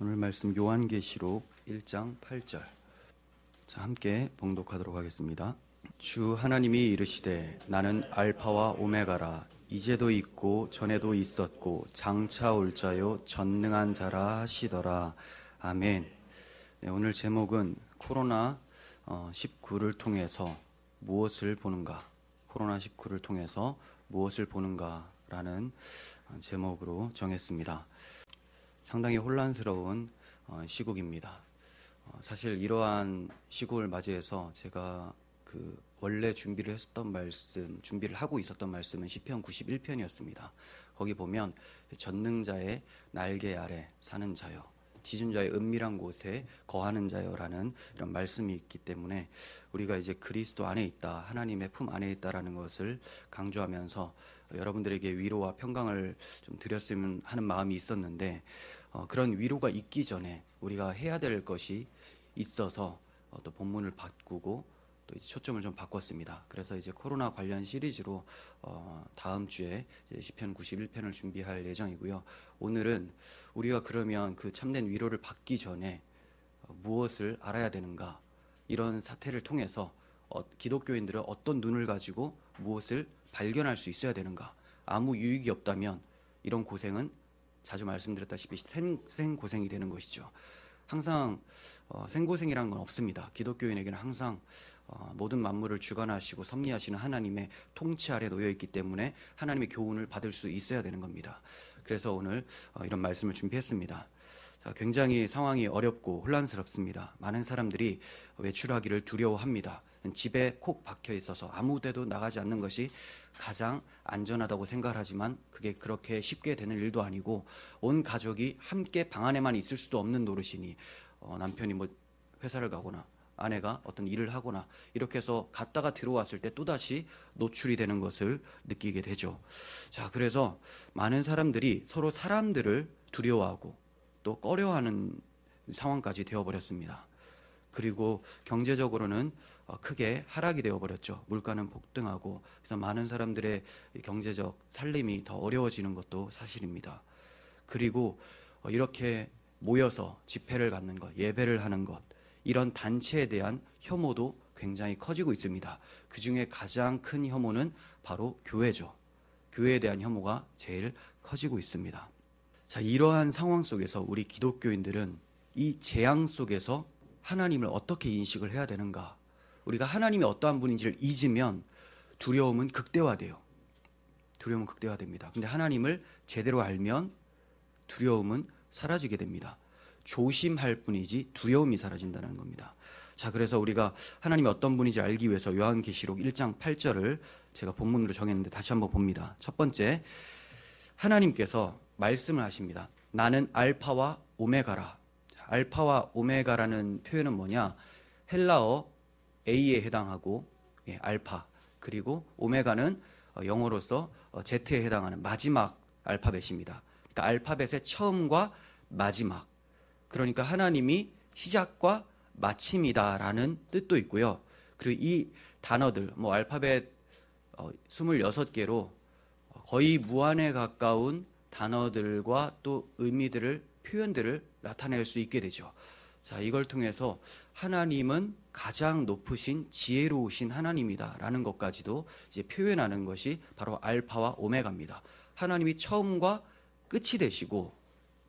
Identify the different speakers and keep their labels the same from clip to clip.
Speaker 1: 오늘 말씀 요한계시록 1장 8절. 자, 함께 봉독하도록 하겠습니다. 주 하나님이 이르시되 나는 알파와 오메가라 이제도 있고 전에도 있었고 장차 올 자요 전능한 자라 하시더라. 아멘. 네, 오늘 제목은 코로나 19를 통해서 무엇을 보는가? 코로나 19를 통해서 무엇을 보는가라는 제목으로 정했습니다. 상당히 혼란스러운 어, 시국입니다. 어, 사실 이러한 시국을 맞이해서 제가 그 원래 준비를 했었던 말씀, 준비를 하고 있었던 말씀은 시편 91편이었습니다. 거기 보면 전능자의 날개 아래 사는 자요. 지존자의 은밀한 곳에 거하는 자요라는 이런 말씀이 있기 때문에 우리가 이제 그리스도 안에 있다, 하나님의 품 안에 있다라는 것을 강조하면서 여러분들에게 위로와 평강을 좀 드렸으면 하는 마음이 있었는데 어, 그런 위로가 있기 전에 우리가 해야 될 것이 있어서 어, 또 본문을 바꾸고 또 초점을 좀 바꿨습니다. 그래서 이제 코로나 관련 시리즈로 어, 다음 주에 시편 91편을 준비할 예정이고요. 오늘은 우리가 그러면 그 참된 위로를 받기 전에 어, 무엇을 알아야 되는가 이런 사태를 통해서 어, 기독교인들은 어떤 눈을 가지고 무엇을 발견할 수 있어야 되는가 아무 유익이 없다면 이런 고생은 자주 말씀드렸다시피 생, 생고생이 되는 것이죠. 항상 어, 생고생이라는 건 없습니다. 기독교인에게는 항상 어, 모든 만물을 주관하시고 섭리하시는 하나님의 통치 아래 놓여 있기 때문에 하나님의 교훈을 받을 수 있어야 되는 겁니다. 그래서 오늘 어, 이런 말씀을 준비했습니다. 자, 굉장히 상황이 어렵고 혼란스럽습니다. 많은 사람들이 외출하기를 두려워합니다. 집에 콕 박혀 있어서 아무 데도 나가지 않는 것이 가장 안전하다고 생각하지만 그게 그렇게 쉽게 되는 일도 아니고 온 가족이 함께 방 안에만 있을 수도 없는 노릇이니 어, 남편이 뭐 회사를 가거나 아내가 어떤 일을 하거나 이렇게 해서 갔다가 들어왔을 때 또다시 노출이 되는 것을 느끼게 되죠. 자, 그래서 많은 사람들이 서로 사람들을 두려워하고 또 꺼려하는 상황까지 되어버렸습니다. 그리고 경제적으로는 어, 크게 하락이 되어버렸죠. 물가는 폭등하고 그래서 많은 사람들의 경제적 살림이 더 어려워지는 것도 사실입니다. 그리고 어, 이렇게 모여서 집회를 갖는 것, 예배를 하는 것 이런 단체에 대한 혐오도 굉장히 커지고 있습니다. 그 중에 가장 큰 혐오는 바로 교회죠. 교회에 대한 혐오가 제일 커지고 있습니다. 자, 이러한 상황 속에서 우리 기독교인들은 이 재앙 속에서 하나님을 어떻게 인식을 해야 되는가? 우리가 하나님이 어떠한 분인지를 잊으면 두려움은 극대화돼요. 두려움은 극대화됩니다. 근데 하나님을 제대로 알면 두려움은 사라지게 됩니다. 조심할 뿐이지 두려움이 사라진다는 겁니다. 자, 그래서 우리가 하나님이 어떤 분인지 알기 위해서 요한계시록 1장 8절을 제가 본문으로 정했는데 다시 한번 봅니다. 첫 번째, 하나님께서 말씀을 하십니다. 나는 알파와 오메가라. 알파와 오메가라는 표현은 뭐냐? 헬라어 A에 해당하고 예, 알파 그리고 오메가는 어, 영어로서 어, Z에 해당하는 마지막 알파벳입니다. 그러니까 알파벳의 처음과 마지막. 그러니까 하나님이 시작과 마침이다라는 뜻도 있고요. 그리고 이 단어들 뭐 알파벳 26개로 어, 거의 무한에 가까운 단어들과 또 의미들을 표현들을 나타낼 수 있게 되죠. 자, 이걸 통해서 하나님은 가장 높으신 지혜로우신 하나님이다라는 것까지도 이제 표현하는 것이 바로 알파와 오메가입니다. 하나님이 처음과 끝이 되시고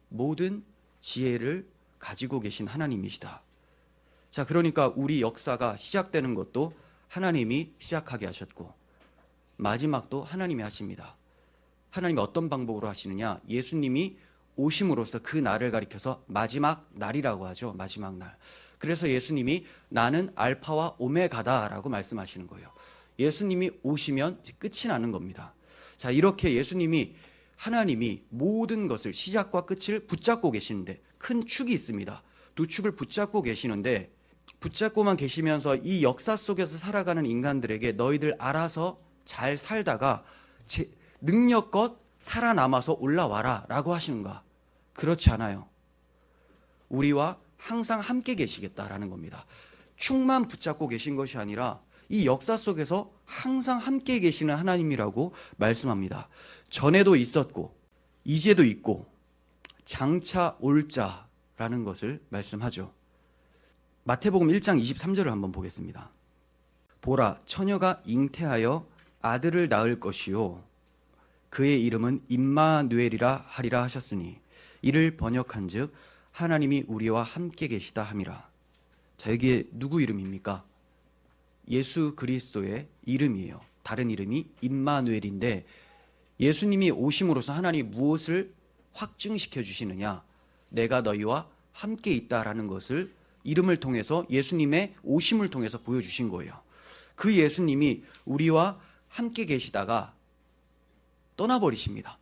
Speaker 1: 모든 지혜를 가지고 계신 하나님이시다. 자, 그러니까 우리 역사가 시작되는 것도 하나님이 시작하게 하셨고 마지막도 하나님이 하십니다. 하나님이 어떤 방법으로 하시느냐? 예수님이 오심으로써 그 날을 가리켜서 마지막 날이라고 하죠. 마지막 날. 그래서 예수님이 나는 알파와 오메가다라고 말씀하시는 거예요. 예수님이 오시면 끝이 나는 겁니다. 자, 이렇게 예수님이 하나님이 모든 것을 시작과 끝을 붙잡고 계시는데 큰 축이 있습니다. 두 축을 붙잡고 계시는데 붙잡고만 계시면서 이 역사 속에서 살아가는 인간들에게 너희들 알아서 잘 살다가 능력껏 살아남아서 올라와라 라고 하시는가? 그렇지 않아요. 우리와 항상 함께 계시겠다라는 겁니다. 축만 붙잡고 계신 것이 아니라 이 역사 속에서 항상 함께 계시는 하나님이라고 말씀합니다. 전에도 있었고, 이제도 있고, 장차 올 자, 라는 것을 말씀하죠. 마태복음 1장 23절을 한번 보겠습니다. 보라 처녀가 잉태하여 아들을 낳을 것이요 그의 이름은 임마누엘이라 하리라 하셨으니 이를 번역한즉 하나님이 우리와 함께 계시다 함이라. 자 여기에 누구 이름입니까? 예수 그리스도의 이름이에요. 다른 이름이 임마누엘인데 예수님이 오심으로써 하나님 무엇을 확증시켜 주시느냐? 내가 너희와 함께 있다라는 것을 이름을 통해서 예수님의 오심을 통해서 보여주신 거예요. 그 예수님이 우리와 함께 계시다가 떠나버리십니다.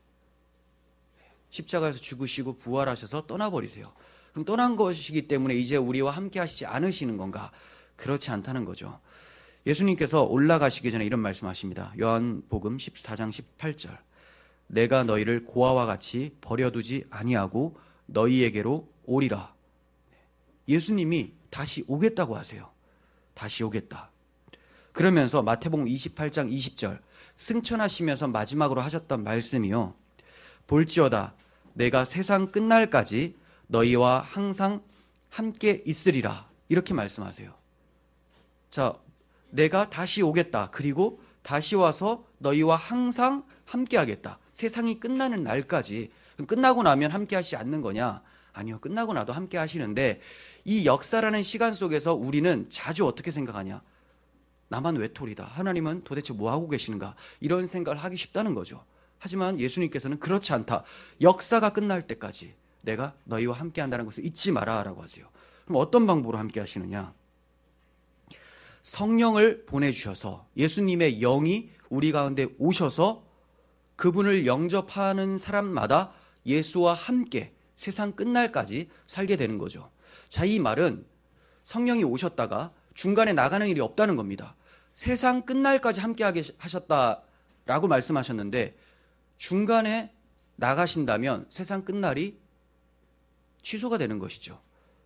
Speaker 1: 십자가에서 죽으시고 부활하셔서 떠나버리세요. 그럼 떠난 것이기 때문에 이제 우리와 함께 하시지 않으시는 건가? 그렇지 않다는 거죠. 예수님께서 올라가시기 전에 이런 말씀하십니다. 요한복음 14장 18절. 내가 너희를 고아와 같이 버려두지 아니하고 너희에게로 오리라. 예수님이 다시 오겠다고 하세요. 다시 오겠다. 그러면서 마태복음 28장 20절 승천하시면서 마지막으로 하셨던 말씀이요. 볼지어다 내가 세상 끝날까지 너희와 항상 함께 있으리라. 이렇게 말씀하세요. 자, 내가 다시 오겠다. 그리고 다시 와서 너희와 항상 함께 하겠다. 세상이 끝나는 날까지. 끝나고 나면 함께 하시지 않는 거냐? 아니요. 끝나고 나도 함께 하시는데 이 역사라는 시간 속에서 우리는 자주 어떻게 생각하냐? 나만 외톨이다. 하나님은 도대체 뭐 하고 계시는가? 이런 생각을 하기 쉽다는 거죠. 하지만 예수님께서는 그렇지 않다. 역사가 끝날 때까지 내가 너희와 함께 한다는 것을 잊지 마라라고 하세요. 그럼 어떤 방법으로 함께 하시느냐? 성령을 보내주셔서 예수님의 영이 우리 가운데 오셔서 그분을 영접하는 사람마다 예수와 함께 세상 끝날까지 살게 되는 거죠. 자, 이 말은 성령이 오셨다가 중간에 나가는 일이 없다는 겁니다. 세상 끝날까지 함께 하셨다라고 말씀하셨는데 중간에 나가신다면 세상 끝날이 취소가 되는 것이죠.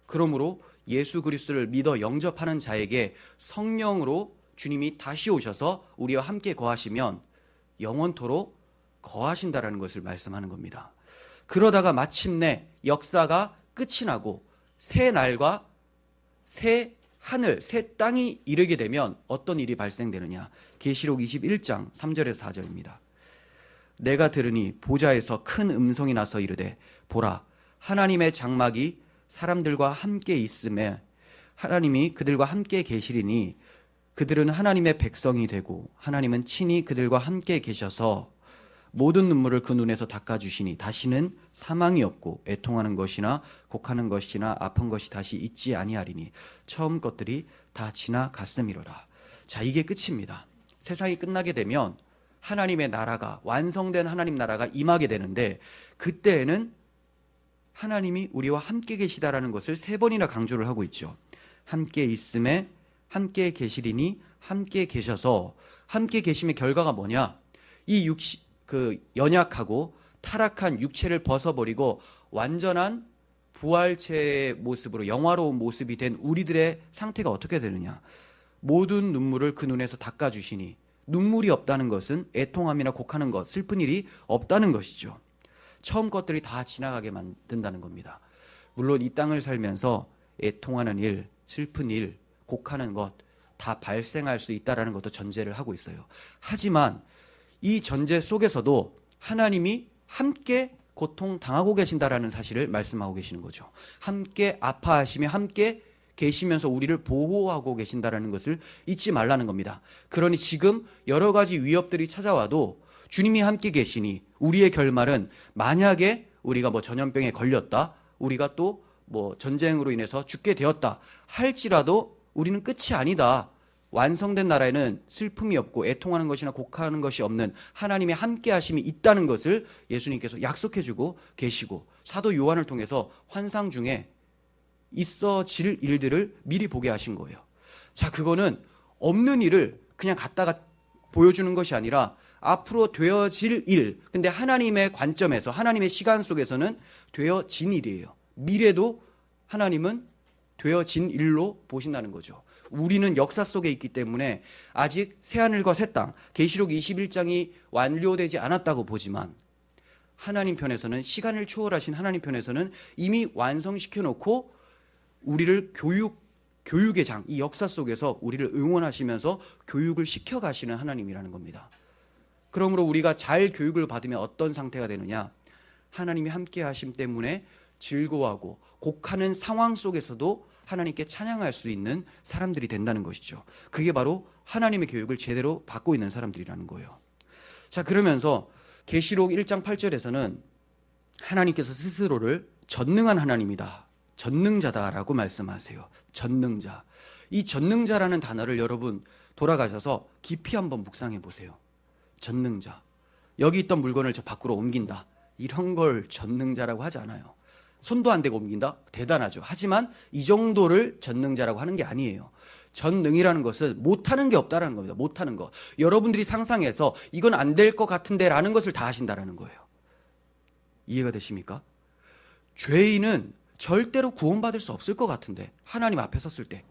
Speaker 1: 그러므로 예수 그리스도를 믿어 영접하는 자에게 성령으로 주님이 다시 오셔서 우리와 함께 거하시면 영원토록 거하신다라는 것을 말씀하는 겁니다. 그러다가 마침내 역사가 끝이 나고 새 날과 새 하늘, 새 땅이 이르게 되면 어떤 일이 발생되느냐? 계시록 21장 3절에서 4절입니다. 내가 들으니 보좌에서 큰 음성이 나서 이르되 보라 하나님의 장막이 사람들과 함께 있음에 하나님이 그들과 함께 계시리니 그들은 하나님의 백성이 되고 하나님은 친히 그들과 함께 계셔서 모든 눈물을 그 눈에서 닦아주시니 다시는 사망이 없고 애통하는 것이나 곡하는 것이나 아픈 것이 다시 있지 아니하리니 처음 것들이 다 지나갔음이로라. 자 이게 끝입니다. 세상이 끝나게 되면 하나님의 나라가 완성된 하나님 나라가 임하게 되는데 그때에는 하나님이 우리와 함께 계시다라는 것을 세 번이나 강조를 하고 있죠. 함께 있음에 함께 계시리니 함께 계셔서 함께 계심의 결과가 뭐냐? 이 육시 그 연약하고 타락한 육체를 벗어버리고 완전한 부활체의 모습으로 영화로운 모습이 된 우리들의 상태가 어떻게 되느냐. 모든 눈물을 그 눈에서 닦아주시니 눈물이 없다는 것은 애통함이나 곡하는 것, 슬픈 일이 없다는 것이죠. 처음 것들이 다 지나가게 만든다는 겁니다. 물론 이 땅을 살면서 애통하는 일, 슬픈 일, 곡하는 것 다 발생할 수 있다라는 것도 전제를 하고 있어요. 하지만 이 전제 속에서도 하나님이 함께 고통 당하고 계신다라는 사실을 말씀하고 계시는 거죠. 함께 아파하시며 함께 계시면서 우리를 보호하고 계신다라는 것을 잊지 말라는 겁니다. 그러니 지금 여러 가지 위협들이 찾아와도 주님이 함께 계시니 우리의 결말은 만약에 우리가 뭐 전염병에 걸렸다, 우리가 또 뭐 전쟁으로 인해서 죽게 되었다 할지라도 우리는 끝이 아니다. 완성된 나라에는 슬픔이 없고 애통하는 것이나 곡하는 것이 없는 하나님의 함께 하심이 있다는 것을 예수님께서 약속해 주고 계시고 사도 요한을 통해서 환상 중에 있어질 일들을 미리 보게 하신 거예요. 자, 그거는 없는 일을 그냥 갖다가 보여주는 것이 아니라 앞으로 되어질 일. 근데 하나님의 관점에서 하나님의 시간 속에서는 되어진 일이에요. 미래도 하나님은 되어진 일로 보신다는 거죠. 우리는 역사 속에 있기 때문에 아직 새하늘과 새 땅, 계시록 21장이 완료되지 않았다고 보지만 하나님 편에서는 시간을 초월하신 하나님 편에서는 이미 완성시켜 놓고 우리를 교육 교육의 장, 이 역사 속에서 우리를 응원하시면서 교육을 시켜 가시는 하나님이라는 겁니다. 그러므로 우리가 잘 교육을 받으면 어떤 상태가 되느냐? 하나님이 함께 하심 때문에 즐거워하고 곡하는 상황 속에서도 하나님께 찬양할 수 있는 사람들이 된다는 것이죠. 그게 바로 하나님의 교육을 제대로 받고 있는 사람들이라는 거예요. 자, 그러면서 계시록 1장 8절에서는 하나님께서 스스로를 전능한 하나님이다. 전능자다라고 말씀하세요. 전능자. 이 전능자라는 단어를 여러분 돌아가셔서 깊이 한번 묵상해 보세요. 전능자. 여기 있던 물건을 저 밖으로 옮긴다. 이런 걸 전능자라고 하지 않아요. 손도 안 대고 옮긴다? 대단하죠. 하지만 이 정도를 전능자라고 하는 게 아니에요. 전능이라는 것은 못하는 게 없다라는 겁니다. 못하는 거. 여러분들이 상상해서 이건 안 될 것 같은데 라는 것을 다 하신다라는 거예요. 이해가 되십니까? 죄인은 절대로 구원받을 수 없을 것 같은데 하나님 앞에 섰을 때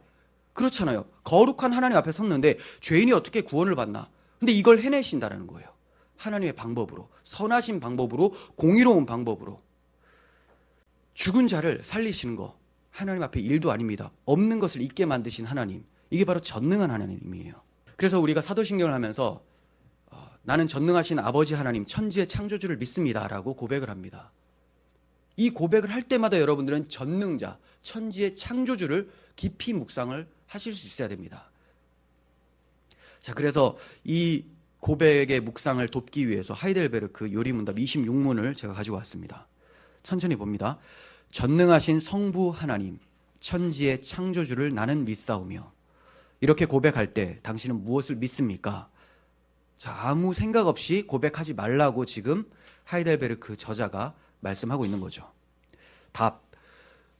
Speaker 1: 그렇잖아요. 거룩한 하나님 앞에 섰는데 죄인이 어떻게 구원을 받나? 근데 이걸 해내신다라는 거예요. 하나님의 방법으로 선하신 방법으로 공의로운 방법으로 죽은 자를 살리시는 거 하나님 앞에 일도 아닙니다. 없는 것을 있게 만드신 하나님 이게 바로 전능한 하나님이에요. 그래서 우리가 사도신경을 하면서 어, 나는 전능하신 아버지 하나님 천지의 창조주를 믿습니다라고 고백을 합니다. 이 고백을 할 때마다 여러분들은 전능자 천지의 창조주를 깊이 묵상을 하실 수 있어야 됩니다. 자, 그래서 이 고백의 묵상을 돕기 위해서 하이델베르크 요리문답 26문을 제가 가지고 왔습니다. 천천히 봅니다. 전능하신 성부 하나님, 천지의 창조주를 나는 믿사오며 이렇게 고백할 때 당신은 무엇을 믿습니까? 자, 아무 생각 없이 고백하지 말라고 지금 하이델베르크 저자가 말씀하고 있는 거죠. 답.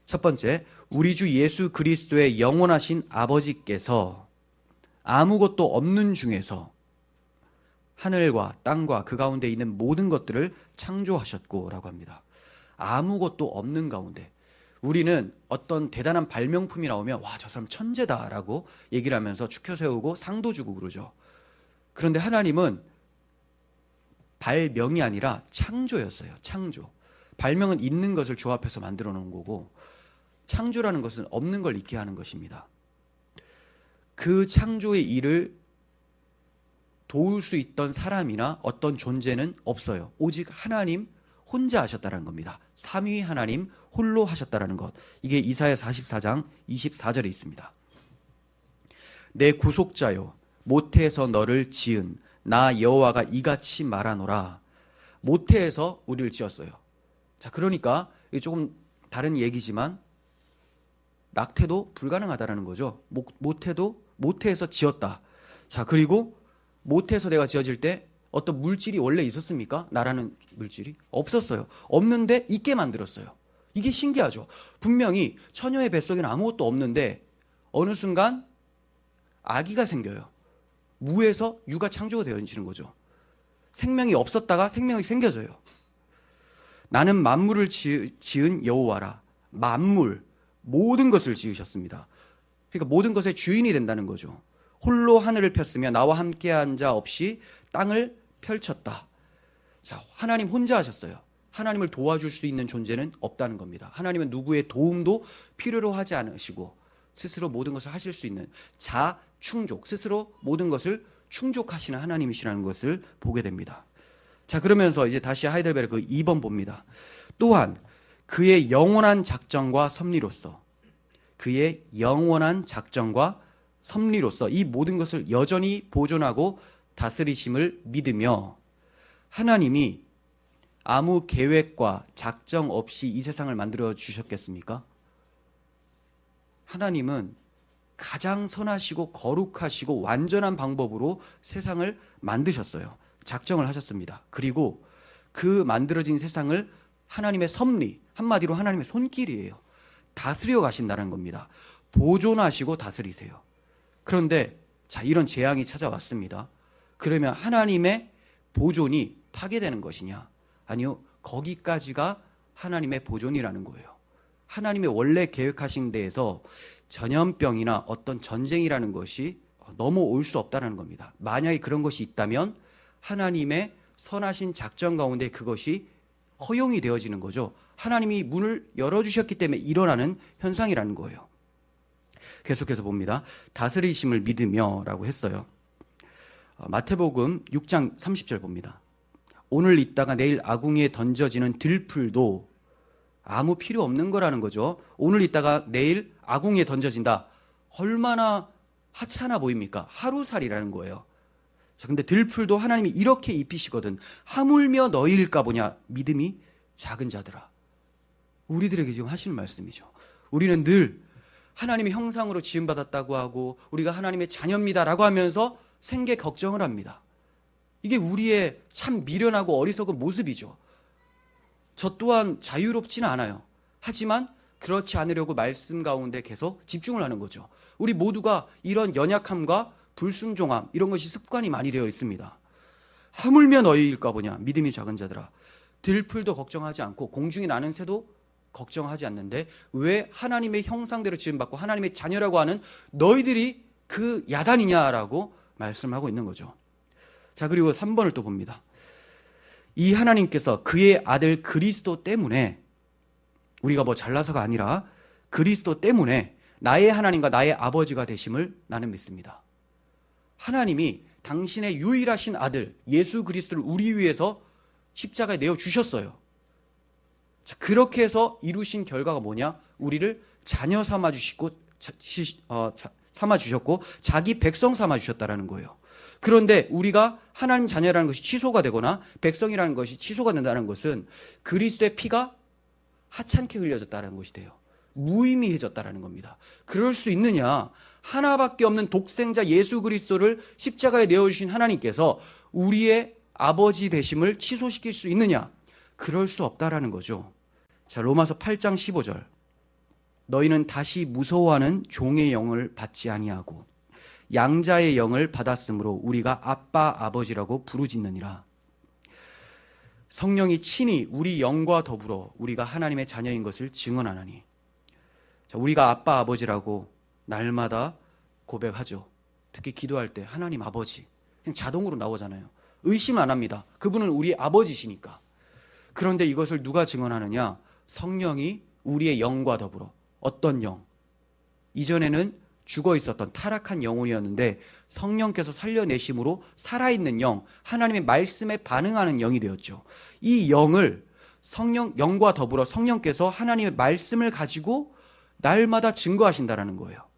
Speaker 1: 첫 번째, 우리 주 예수 그리스도의 영원하신 아버지께서 아무것도 없는 중에서 하늘과 땅과 그 가운데 있는 모든 것들을 창조하셨고 라고 합니다. 아무것도 없는 가운데 우리는 어떤 대단한 발명품이 나오면 와 저 사람 천재다 라고 얘기를 하면서 축혀 세우고 상도 주고 그러죠. 그런데 하나님은 발명이 아니라 창조였어요. 창조. 발명은 있는 것을 조합해서 만들어 놓은 거고 창조라는 것은 없는 걸 있게 하는 것입니다. 그 창조의 일을 도울 수 있던 사람이나 어떤 존재는 없어요. 오직 하나님 혼자 하셨다는 겁니다. 삼위 하나님 홀로 하셨다는 것. 이게 이사야 44장 24절에 있습니다. 내 구속자요 모태에서 너를 지은 나 여호와가 이같이 말하노라. 모태에서 우리를 지었어요. 자, 그러니까 조금 다른 얘기지만 낙태도 불가능하다라는 거죠. 모태도 모태에서 지었다. 자, 그리고 모태에서 내가 지어질 때 어떤 물질이 원래 있었습니까? 나라는 물질이 없었어요. 없는데 있게 만들었어요. 이게 신기하죠. 분명히 처녀의 뱃속에는 아무것도 없는데 어느 순간 아기가 생겨요. 무에서 유가 창조가 되어지는 거죠. 생명이 없었다가 생명이 생겨져요. 나는 만물을 지은 여호와라. 만물 모든 것을 지으셨습니다. 그러니까 모든 것의 주인이 된다는 거죠. 홀로 하늘을 폈으며 나와 함께한 자 없이 땅을 펼쳤다. 자, 하나님 혼자 하셨어요. 하나님을 도와줄 수 있는 존재는 없다는 겁니다. 하나님은 누구의 도움도 필요로 하지 않으시고 스스로 모든 것을 하실 수 있는 자 충족, 스스로 모든 것을 충족하시는 하나님이시라는 것을 보게 됩니다. 자, 그러면서 이제 다시 하이델베르크 2번 봅니다. 또한 그의 영원한 작정과 섭리로서 그의 영원한 작정과 섭리로서 이 모든 것을 여전히 보존하고 다스리심을 믿으며 하나님이 아무 계획과 작정 없이 이 세상을 만들어 주셨겠습니까? 하나님은 가장 선하시고 거룩하시고 완전한 방법으로 세상을 만드셨어요. 작정을 하셨습니다. 그리고 그 만들어진 세상을 하나님의 섭리, 한마디로 하나님의 손길이에요. 다스려 가신다는 겁니다. 보존하시고 다스리세요. 그런데 자, 이런 재앙이 찾아왔습니다. 그러면 하나님의 보존이 파괴되는 것이냐? 아니요. 거기까지가 하나님의 보존이라는 거예요. 하나님의 원래 계획하신 데에서 전염병이나 어떤 전쟁이라는 것이 넘어올 수 없다는 겁니다. 만약에 그런 것이 있다면 하나님의 선하신 작전 가운데 그것이 허용이 되어지는 거죠. 하나님이 문을 열어주셨기 때문에 일어나는 현상이라는 거예요. 계속해서 봅니다. 다스리심을 믿으며 라고 했어요. 어, 마태복음 6장 30절 봅니다. 오늘 있다가 내일 아궁이에 던져지는 들풀도 아무 필요 없는 거라는 거죠. 오늘 있다가 내일 아궁이에 던져진다. 얼마나 하찮아 보입니까? 하루살이라는 거예요. 자, 근데 들풀도 하나님이 이렇게 입히시거든. 하물며 너희일까 보냐. 믿음이 작은 자들아. 우리들에게 지금 하시는 말씀이죠. 우리는 늘 하나님의 형상으로 지음받았다고 하고 우리가 하나님의 자녀입니다라고 하면서 생계 걱정을 합니다. 이게 우리의 참 미련하고 어리석은 모습이죠. 저 또한 자유롭지는 않아요. 하지만 그렇지 않으려고 말씀 가운데 계속 집중을 하는 거죠. 우리 모두가 이런 연약함과 불순종함 이런 것이 습관이 많이 되어 있습니다. 하물며 너희일까 보냐 믿음이 작은 자들아 들풀도 걱정하지 않고 공중에 나는 새도 걱정하지 않는데 왜 하나님의 형상대로 지음받고 하나님의 자녀라고 하는 너희들이 그 야단이냐라고 말씀하고 있는 거죠. 자 그리고 3번을 또 봅니다. 이 하나님께서 그의 아들 그리스도 때문에 우리가 뭐 잘나서가 아니라 그리스도 때문에 나의 하나님과 나의 아버지가 되심을 나는 믿습니다. 하나님이 당신의 유일하신 아들 예수 그리스도를 우리 위해서 십자가에 내어 주셨어요. 자, 그렇게 해서 이루신 결과가 뭐냐? 우리를 자녀 삼아 주시고 어, 삼아 주셨고 자기 백성 삼아 주셨다라는 거예요. 그런데 우리가 하나님 자녀라는 것이 취소가 되거나 백성이라는 것이 취소가 된다는 것은 그리스도의 피가 하찮게 흘려졌다는 것이 돼요. 무의미해졌다라는 겁니다. 그럴 수 있느냐? 하나밖에 없는 독생자 예수 그리스도를 십자가에 내어주신 하나님께서 우리의 아버지 되심을 취소시킬 수 있느냐? 그럴 수 없다라는 거죠. 자, 로마서 8장 15절. 너희는 다시 무서워하는 종의 영을 받지 아니하고 양자의 영을 받았으므로 우리가 아빠 아버지라고 부르짖느니라. 성령이 친히 우리 영과 더불어 우리가 하나님의 자녀인 것을 증언하나니. 자, 우리가 아빠 아버지라고 날마다 고백하죠. 특히 기도할 때 하나님 아버지 그냥 자동으로 나오잖아요. 의심 안 합니다. 그분은 우리 아버지시니까. 그런데 이것을 누가 증언하느냐? 성령이 우리의 영과 더불어 어떤 영? 이전에는 죽어 있었던 타락한 영혼이었는데 성령께서 살려내심으로 살아있는 영, 하나님의 말씀에 반응하는 영이 되었죠. 이 영을 성령, 영과 더불어 성령께서 하나님의 말씀을 가지고 날마다 증거하신다라는 거예요.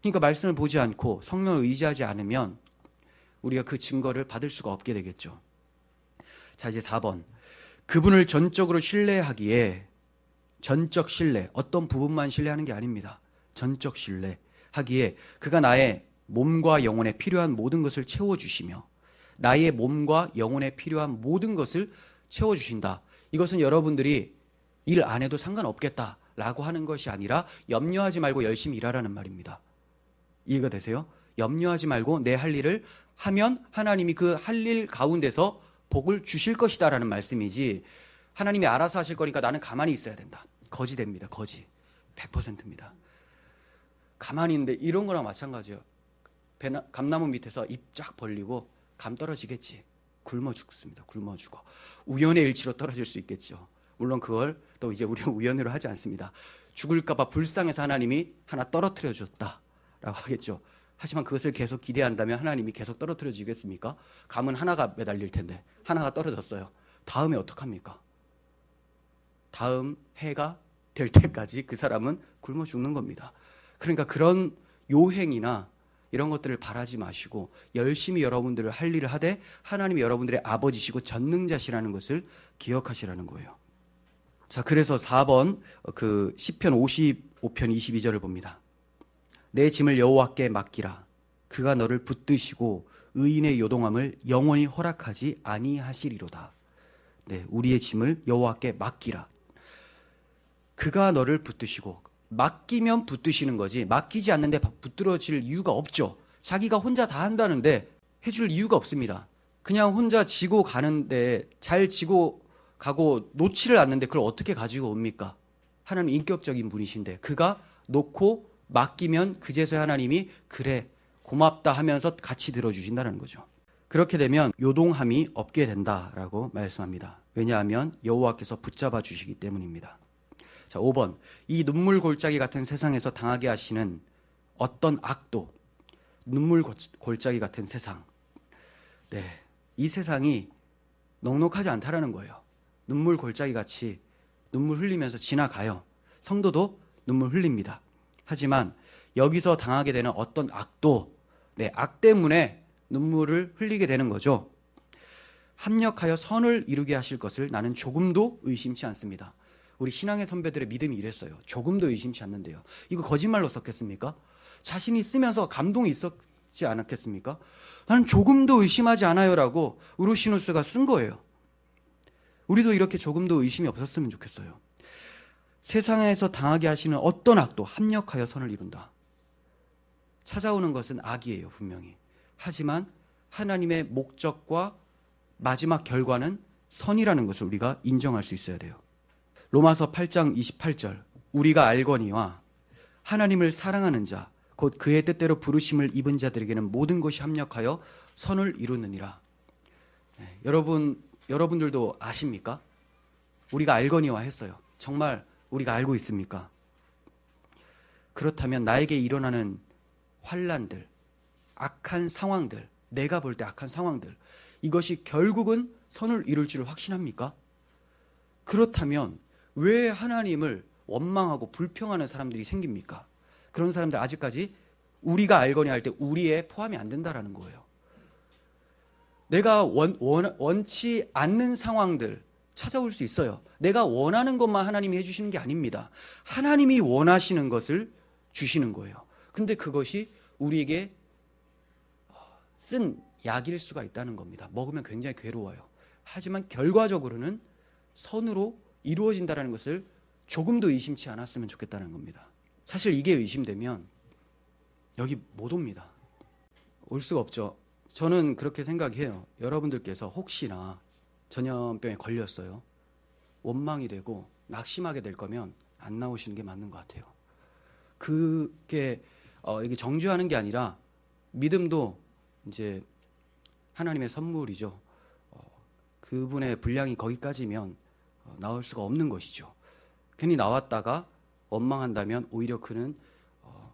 Speaker 1: 그러니까 말씀을 보지 않고 성령을 의지하지 않으면 우리가 그 증거를 받을 수가 없게 되겠죠. 자, 이제 4번. 그분을 전적으로 신뢰하기에 전적 신뢰, 어떤 부분만 신뢰하는 게 아닙니다. 전적 신뢰 하기에 그가 나의 몸과 영혼에 필요한 모든 것을 채워주시며 나의 몸과 영혼에 필요한 모든 것을 채워주신다. 이것은 여러분들이 일 안 해도 상관없겠다라고 하는 것이 아니라 염려하지 말고 열심히 일하라는 말입니다. 이해가 되세요? 염려하지 말고 내 할 일을 하면 하나님이 그 할 일 가운데서 복을 주실 것이다 라는 말씀이지 하나님이 알아서 하실 거니까 나는 가만히 있어야 된다. 거지 됩니다. 거지. 100%입니다. 가만히 있는데 이런 거랑 마찬가지예요. 배나, 감나무 밑에서 입 쫙 벌리고 감 떨어지겠지. 굶어 죽습니다. 굶어 죽어. 우연의 일치로 떨어질 수 있겠죠. 물론 그걸 또 이제 우리는 우연으로 하지 않습니다. 죽을까 봐 불쌍해서 하나님이 하나 떨어뜨려 줬다 라고 하겠죠. 하지만 그것을 계속 기대한다면 하나님이 계속 떨어뜨려 주겠습니까? 감은 하나가 매달릴 텐데 하나가 떨어졌어요. 다음에 어떡합니까? 다음 해가 될 때까지 그 사람은 굶어 죽는 겁니다. 그러니까 그런 요행이나 이런 것들을 바라지 마시고 열심히 여러분들을 할 일을 하되 하나님이 여러분들의 아버지시고 전능자시라는 것을 기억하시라는 거예요. 자, 그래서 4번 그 시편 55편 22절을 봅니다. 내 짐을 여호와께 맡기라. 그가 너를 붙드시고 의인의 요동함을 영원히 허락하지 아니하시리로다. 네, 우리의 짐을 여호와께 맡기라. 그가 너를 붙드시고 맡기면 붙드시는 거지 맡기지 않는데 붙들어질 이유가 없죠. 자기가 혼자 다 한다는데 해줄 이유가 없습니다. 그냥 혼자 지고 가는데 잘 지고 가고 놓지를 않는데 그걸 어떻게 가지고 옵니까? 하나님 인격적인 분이신데 그가 놓고 맡기면 그제서야 하나님이 그래 고맙다 하면서 같이 들어주신다는 거죠. 그렇게 되면 요동함이 없게 된다라고 말씀합니다. 왜냐하면 여호와께서 붙잡아 주시기 때문입니다. 자, 5번. 이 눈물 골짜기 같은 세상에서 당하게 하시는 어떤 악도 눈물 골- 골짜기 같은 세상. 네. 이 세상이 넉넉하지 않다라는 거예요. 눈물 골짜기 같이 눈물 흘리면서 지나가요. 성도도 눈물 흘립니다. 하지만 여기서 당하게 되는 어떤 악도, 네, 악 때문에 눈물을 흘리게 되는 거죠. 합력하여 선을 이루게 하실 것을 나는 조금도 의심치 않습니다. 우리 신앙의 선배들의 믿음이 이랬어요. 조금도 의심치 않는데요. 이거 거짓말로 썼겠습니까? 자신이 쓰면서 감동이 있었지 않았겠습니까? 나는 조금도 의심하지 않아요라고 우르시누스가 쓴 거예요. 우리도 이렇게 조금도 의심이 없었으면 좋겠어요. 세상에서 당하게 하시는 어떤 악도 합력하여 선을 이룬다. 찾아오는 것은 악이에요, 분명히. 하지만 하나님의 목적과 마지막 결과는 선이라는 것을 우리가 인정할 수 있어야 돼요. 로마서 8장 28절. 우리가 알거니와 하나님을 사랑하는 자, 곧 그의 뜻대로 부르심을 입은 자들에게는 모든 것이 합력하여 선을 이루느니라. 네, 여러분, 여러분들도 아십니까? 우리가 알거니와 했어요. 정말 우리가 알고 있습니까? 그렇다면 나에게 일어나는 환란들, 악한 상황들, 내가 볼 때 악한 상황들, 이것이 결국은 선을 이룰 줄 확신합니까? 그렇다면 왜 하나님을 원망하고 불평하는 사람들이 생깁니까? 그런 사람들 아직까지 우리가 알거니 할 때 우리에 포함이 안 된다라는 거예요. 내가 원, 원, 원치 않는 상황들 찾아올 수 있어요. 내가 원하는 것만 하나님이 해주시는 게 아닙니다. 하나님이 원하시는 것을 주시는 거예요. 근데 그것이 우리에게 쓴 약일 수가 있다는 겁니다. 먹으면 굉장히 괴로워요. 하지만 결과적으로는 선으로 이루어진다는 것을 조금도 의심치 않았으면 좋겠다는 겁니다. 사실 이게 의심되면 여기 못 옵니다. 올 수가 없죠. 저는 그렇게 생각해요. 여러분들께서 혹시나 전염병에 걸렸어요. 원망이 되고 낙심하게 될 거면 안 나오시는 게 맞는 것 같아요. 그게 어, 이게 정죄하는 게 아니라 믿음도 이제 하나님의 선물이죠. 어, 그분의 분량이 거기까지면 어, 나올 수가 없는 것이죠. 괜히 나왔다가 원망한다면 오히려 그는 어,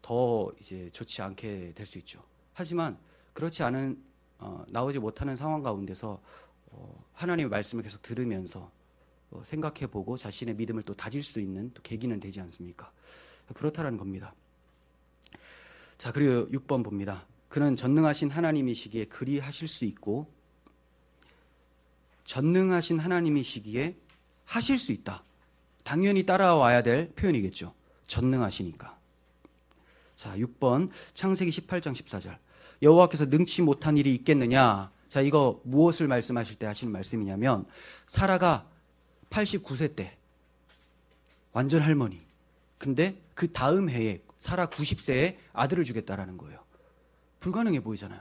Speaker 1: 더 이제 좋지 않게 될 수 있죠. 하지만 그렇지 않은 어, 나오지 못하는 상황 가운데서 어, 하나님의 말씀을 계속 들으면서 어, 생각해보고 자신의 믿음을 또 다질 수 있는 또 계기는 되지 않습니까? 그렇다라는 겁니다. 자 그리고 6번 봅니다. 그는 전능하신 하나님이시기에 그리하실 수 있고 전능하신 하나님이시기에 하실 수 있다. 당연히 따라와야 될 표현이겠죠. 전능하시니까. 자, 6번 창세기 18장 14절. 여호와께서 능치 못한 일이 있겠느냐? 자, 이거 무엇을 말씀하실 때 하시는 말씀이냐면 사라가 89세 때 완전 할머니. 근데 그 다음 해에 사라 90세에 아들을 주겠다라는 거예요. 불가능해 보이잖아요.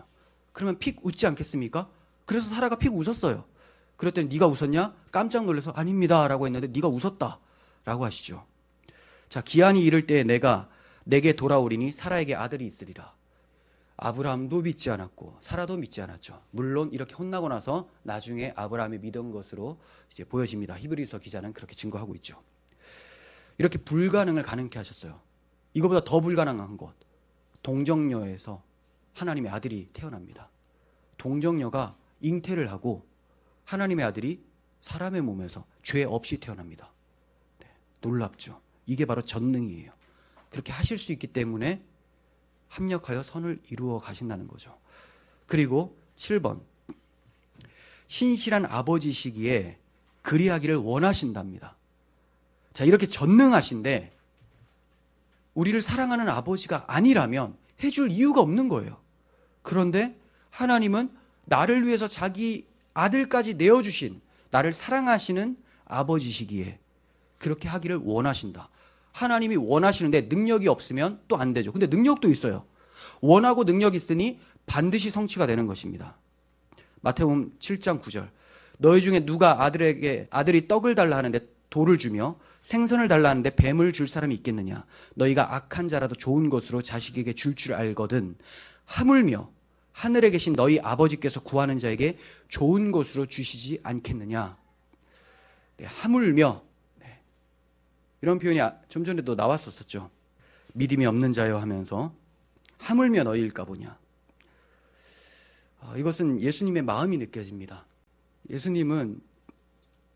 Speaker 1: 그러면 픽 웃지 않겠습니까? 그래서 사라가 픽 웃었어요. 그랬더니 네가 웃었냐? 깜짝 놀라서 아닙니다라고 했는데 네가 웃었다라고 하시죠. 자, 기한이 이를 때 내가 내게 돌아오리니 사라에게 아들이 있으리라. 아브라함도 믿지 않았고 사라도 믿지 않았죠. 물론 이렇게 혼나고 나서 나중에 아브라함이 믿은 것으로 이제 보여집니다. 히브리서 기자는 그렇게 증거하고 있죠. 이렇게 불가능을 가능케 하셨어요. 이거보다 더 불가능한 것. 동정녀에서 하나님의 아들이 태어납니다. 동정녀가 잉태를 하고 하나님의 아들이 사람의 몸에서 죄 없이 태어납니다. 네, 놀랍죠. 이게 바로 전능이에요. 그렇게 하실 수 있기 때문에 합력하여 선을 이루어 가신다는 거죠. 그리고 7번. 신실한 아버지시기에 그리하기를 원하신답니다. 자, 이렇게 전능하신데 우리를 사랑하는 아버지가 아니라면 해줄 이유가 없는 거예요. 그런데 하나님은 나를 위해서 자기 아들까지 내어주신 나를 사랑하시는 아버지시기에 그렇게 하기를 원하신다. 하나님이 원하시는데 능력이 없으면 또 안 되죠. 근데 능력도 있어요. 원하고 능력 있으니 반드시 성취가 되는 것입니다. 마태복음 7장 9절. 너희 중에 누가 아들에게 아들이 떡을 달라 하는데 돌을 주며 생선을 달라 하는데 뱀을 줄 사람이 있겠느냐? 너희가 악한 자라도 좋은 것으로 자식에게 줄줄 알거든. 하물며 하늘에 계신 너희 아버지께서 구하는 자에게 좋은 것으로 주시지 않겠느냐? 네, 하물며 네. 이런 표현이 아- 좀 전에도 나왔었었죠. 믿음이 없는 자여 하면서 하물며 너희일까 보냐. 아, 이것은 예수님의 마음이 느껴집니다. 예수님은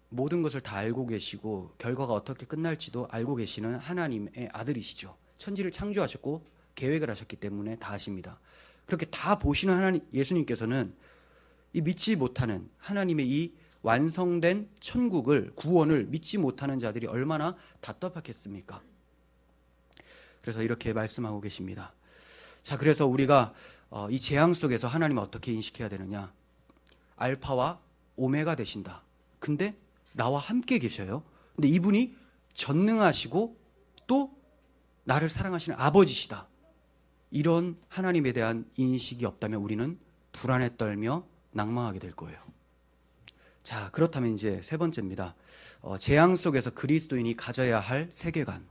Speaker 1: 모든 것을 다 알고 계시고 결과가 어떻게 끝날지도 알고 계시는 하나님의 아들이시죠. 천지를 창조하셨고 계획을 하셨기 때문에 다 아십니다. 그렇게 다 보시는 하나님 예수님께서는 이 믿지 못하는 하나님의 이 완성된 천국을 구원을 믿지 못하는 자들이 얼마나 답답하겠습니까? 그래서 이렇게 말씀하고 계십니다. 자, 그래서 우리가 어, 이 재앙 속에서 하나님을 어떻게 인식해야 되느냐? 알파와 오메가 되신다. 근데 나와 함께 계셔요. 근데 이분이 전능하시고 또 나를 사랑하시는 아버지시다. 이런 하나님에 대한 인식이 없다면 우리는 불안에 떨며 낭망하게 될 거예요. 자, 그렇다면 이제 세 번째입니다. 어, 재앙 속에서 그리스도인이 가져야 할 세계관.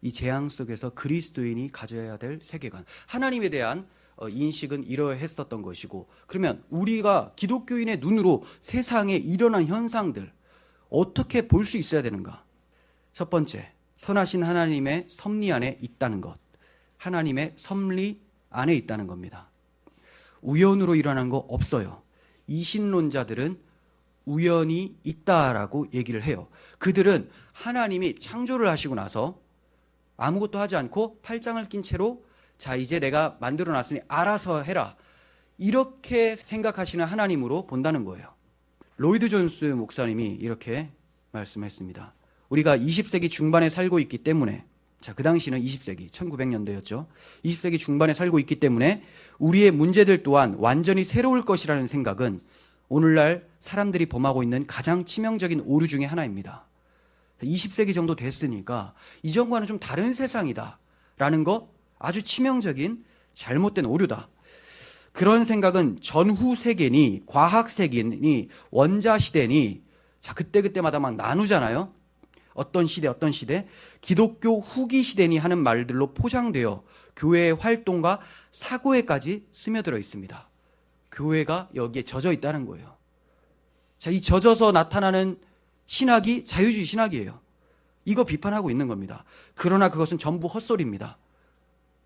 Speaker 1: 이 재앙 속에서 그리스도인이 가져야 될 세계관. 하나님에 대한 어, 인식은 이러했었던 것이고, 그러면 우리가 기독교인의 눈으로 세상에 일어난 현상들, 어떻게 볼 수 있어야 되는가? 첫 번째, 선하신 하나님의 섭리 안에 있다는 것. 하나님의 섭리 안에 있다는 겁니다. 우연으로 일어난 거 없어요. 이신론자들은 우연이 있다라고 얘기를 해요. 그들은 하나님이 창조를 하시고 나서 아무것도 하지 않고 팔짱을 낀 채로 자, 이제 내가 만들어 놨으니 알아서 해라. 이렇게 생각하시는 하나님으로 본다는 거예요. 로이드 존스 목사님이 이렇게 말씀했습니다. 우리가 20세기 중반에 살고 있기 때문에 자, 그 당시는 20세기, 1900년대였죠. 20세기 중반에 살고 있기 때문에 우리의 문제들 또한 완전히 새로울 것이라는 생각은 오늘날 사람들이 범하고 있는 가장 치명적인 오류 중의 하나입니다. 20세기 정도 됐으니까 이전과는 좀 다른 세상이다. 라는 거 아주 치명적인 잘못된 오류다. 그런 생각은 전후 세계니, 과학 세계니, 원자 시대니, 자, 그때그때마다 막 나누잖아요. 어떤 시대, 어떤 시대, 기독교 후기 시대니 하는 말들로 포장되어 교회의 활동과 사고에까지 스며들어 있습니다. 교회가 여기에 젖어 있다는 거예요. 자, 이 젖어서 나타나는 신학이 자유주의 신학이에요. 이거 비판하고 있는 겁니다. 그러나 그것은 전부 헛소리입니다.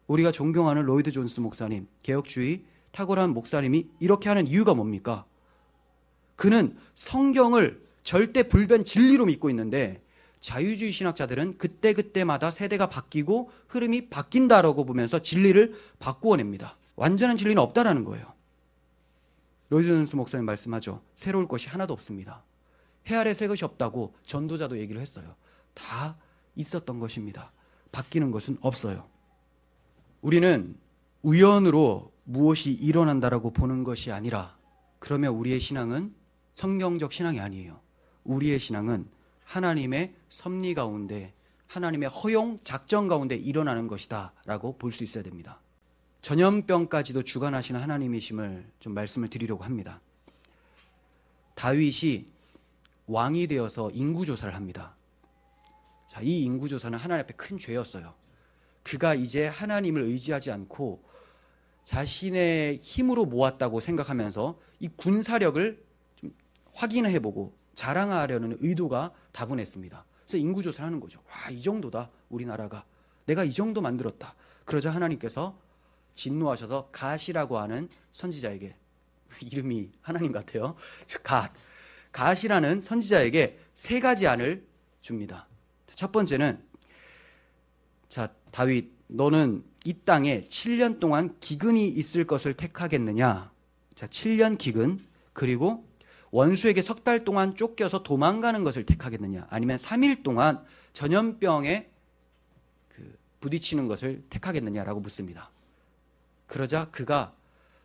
Speaker 1: 우리가 존경하는 로이드 존스 목사님, 개혁주의 탁월한 목사님이 이렇게 하는 이유가 뭡니까? 그는 성경을 절대 불변 진리로 믿고 있는데 자유주의 신학자들은 그때그때마다 세대가 바뀌고 흐름이 바뀐다라고 보면서 진리를 바꾸어냅니다. 완전한 진리는 없다라는 거예요. 존스 목사님 말씀하죠. 새로울 것이 하나도 없습니다. 해 아래 새 것이 없다고 전도자도 얘기를 했어요. 다 있었던 것입니다. 바뀌는 것은 없어요. 우리는 우연으로 무엇이 일어난다라고 보는 것이 아니라 그러면 우리의 신앙은 성경적 신앙이 아니에요. 우리의 신앙은 하나님의 섭리 가운데 하나님의 허용 작정 가운데 일어나는 것이다 라고 볼 수 있어야 됩니다. 전염병까지도 주관하시는 하나님이심을 좀 말씀을 드리려고 합니다. 다윗이 왕이 되어서 인구 조사를 합니다. 자, 이 인구 조사는 하나님 앞에 큰 죄였어요. 그가 이제 하나님을 의지하지 않고 자신의 힘으로 모았다고 생각하면서 이 군사력을 좀 확인을 해보고 자랑하려는 의도가 다분했습니다. 그래서 인구조사를 하는 거죠. 와, 이 정도다. 우리나라가. 내가 이 정도 만들었다. 그러자 하나님께서 진노하셔서 갓이라고 하는 선지자에게 이름이 하나님 같아요. 갓. 갓이라는 선지자에게 세 가지 안을 줍니다. 첫 번째는 자, 다윗, 너는 이 땅에 7년 동안 기근이 있을 것을 택하겠느냐? 자, 7년 기근, 그리고 원수에게 석 달 동안 쫓겨서 도망가는 것을 택하겠느냐? 아니면 3일 동안 전염병에 그 부딪히는 것을 택하겠느냐라고 묻습니다. 그러자 그가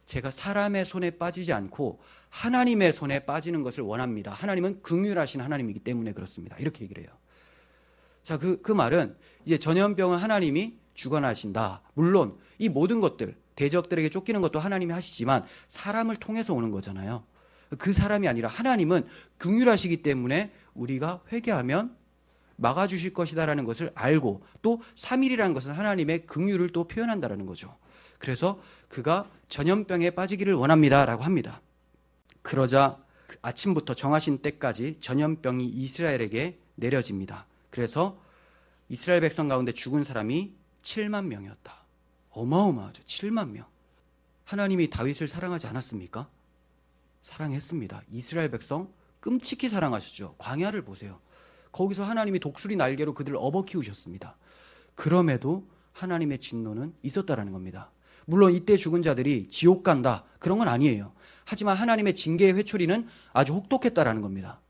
Speaker 1: 제가 사람의 손에 빠지지 않고 하나님의 손에 빠지는 것을 원합니다. 하나님은 긍휼하신 하나님이기 때문에 그렇습니다. 이렇게 얘기를 해요. 자, 그, 그 말은 이제 전염병은 하나님이 주관하신다. 물론 이 모든 것들, 대적들에게 쫓기는 것도 하나님이 하시지만 사람을 통해서 오는 거잖아요. 그 사람이 아니라 하나님은 긍휼하시기 때문에 우리가 회개하면 막아주실 것이다라는 것을 알고 또 3일이라는 것은 하나님의 긍휼을 또 표현한다라는 거죠. 그래서 그가 전염병에 빠지기를 원합니다라고 합니다. 그러자 그 아침부터 정하신 때까지 전염병이 이스라엘에게 내려집니다. 그래서 이스라엘 백성 가운데 죽은 사람이 7만 명이었다. 어마어마하죠. 7만 명. 하나님이 다윗을 사랑하지 않았습니까? 사랑했습니다. 이스라엘 백성 끔찍히 사랑하셨죠. 광야를 보세요. 거기서 하나님이 독수리 날개로 그들을 업어 키우셨습니다. 그럼에도 하나님의 진노는 있었다라는 겁니다. 물론 이때 죽은 자들이 지옥 간다. 그런 건 아니에요. 하지만 하나님의 징계의 회초리는 아주 혹독했다라는 겁니다.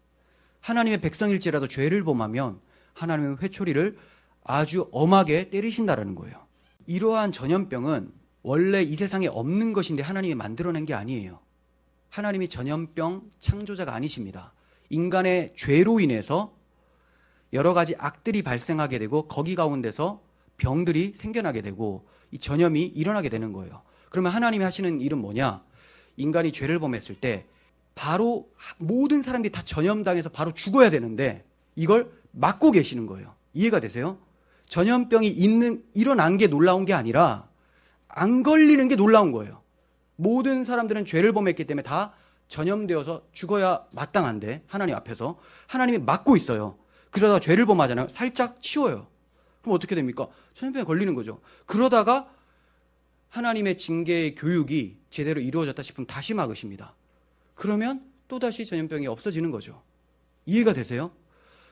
Speaker 1: 하나님의 백성일지라도 죄를 범하면 하나님의 회초리를 아주 엄하게 때리신다라는 거예요. 이러한 전염병은 원래 이 세상에 없는 것인데 하나님이 만들어낸 게 아니에요. 하나님이 전염병 창조자가 아니십니다. 인간의 죄로 인해서 여러 가지 악들이 발생하게 되고 거기 가운데서 병들이 생겨나게 되고 이 전염이 일어나게 되는 거예요. 그러면 하나님이 하시는 일은 뭐냐? 인간이 죄를 범했을 때 바로 모든 사람들이 다 전염당해서 바로 죽어야 되는데 이걸 막고 계시는 거예요. 이해가 되세요? 전염병이 있는 일어난 게 놀라운 게 아니라 안 걸리는 게 놀라운 거예요. 모든 사람들은 죄를 범했기 때문에 다 전염되어서 죽어야 마땅한데 하나님 앞에서 하나님이 막고 있어요. 그러다가 죄를 범하잖아요. 살짝 치워요. 그럼 어떻게 됩니까? 전염병에 걸리는 거죠. 그러다가 하나님의 징계의 교육이 제대로 이루어졌다 싶으면 다시 막으십니다. 그러면 또다시 전염병이 없어지는 거죠. 이해가 되세요?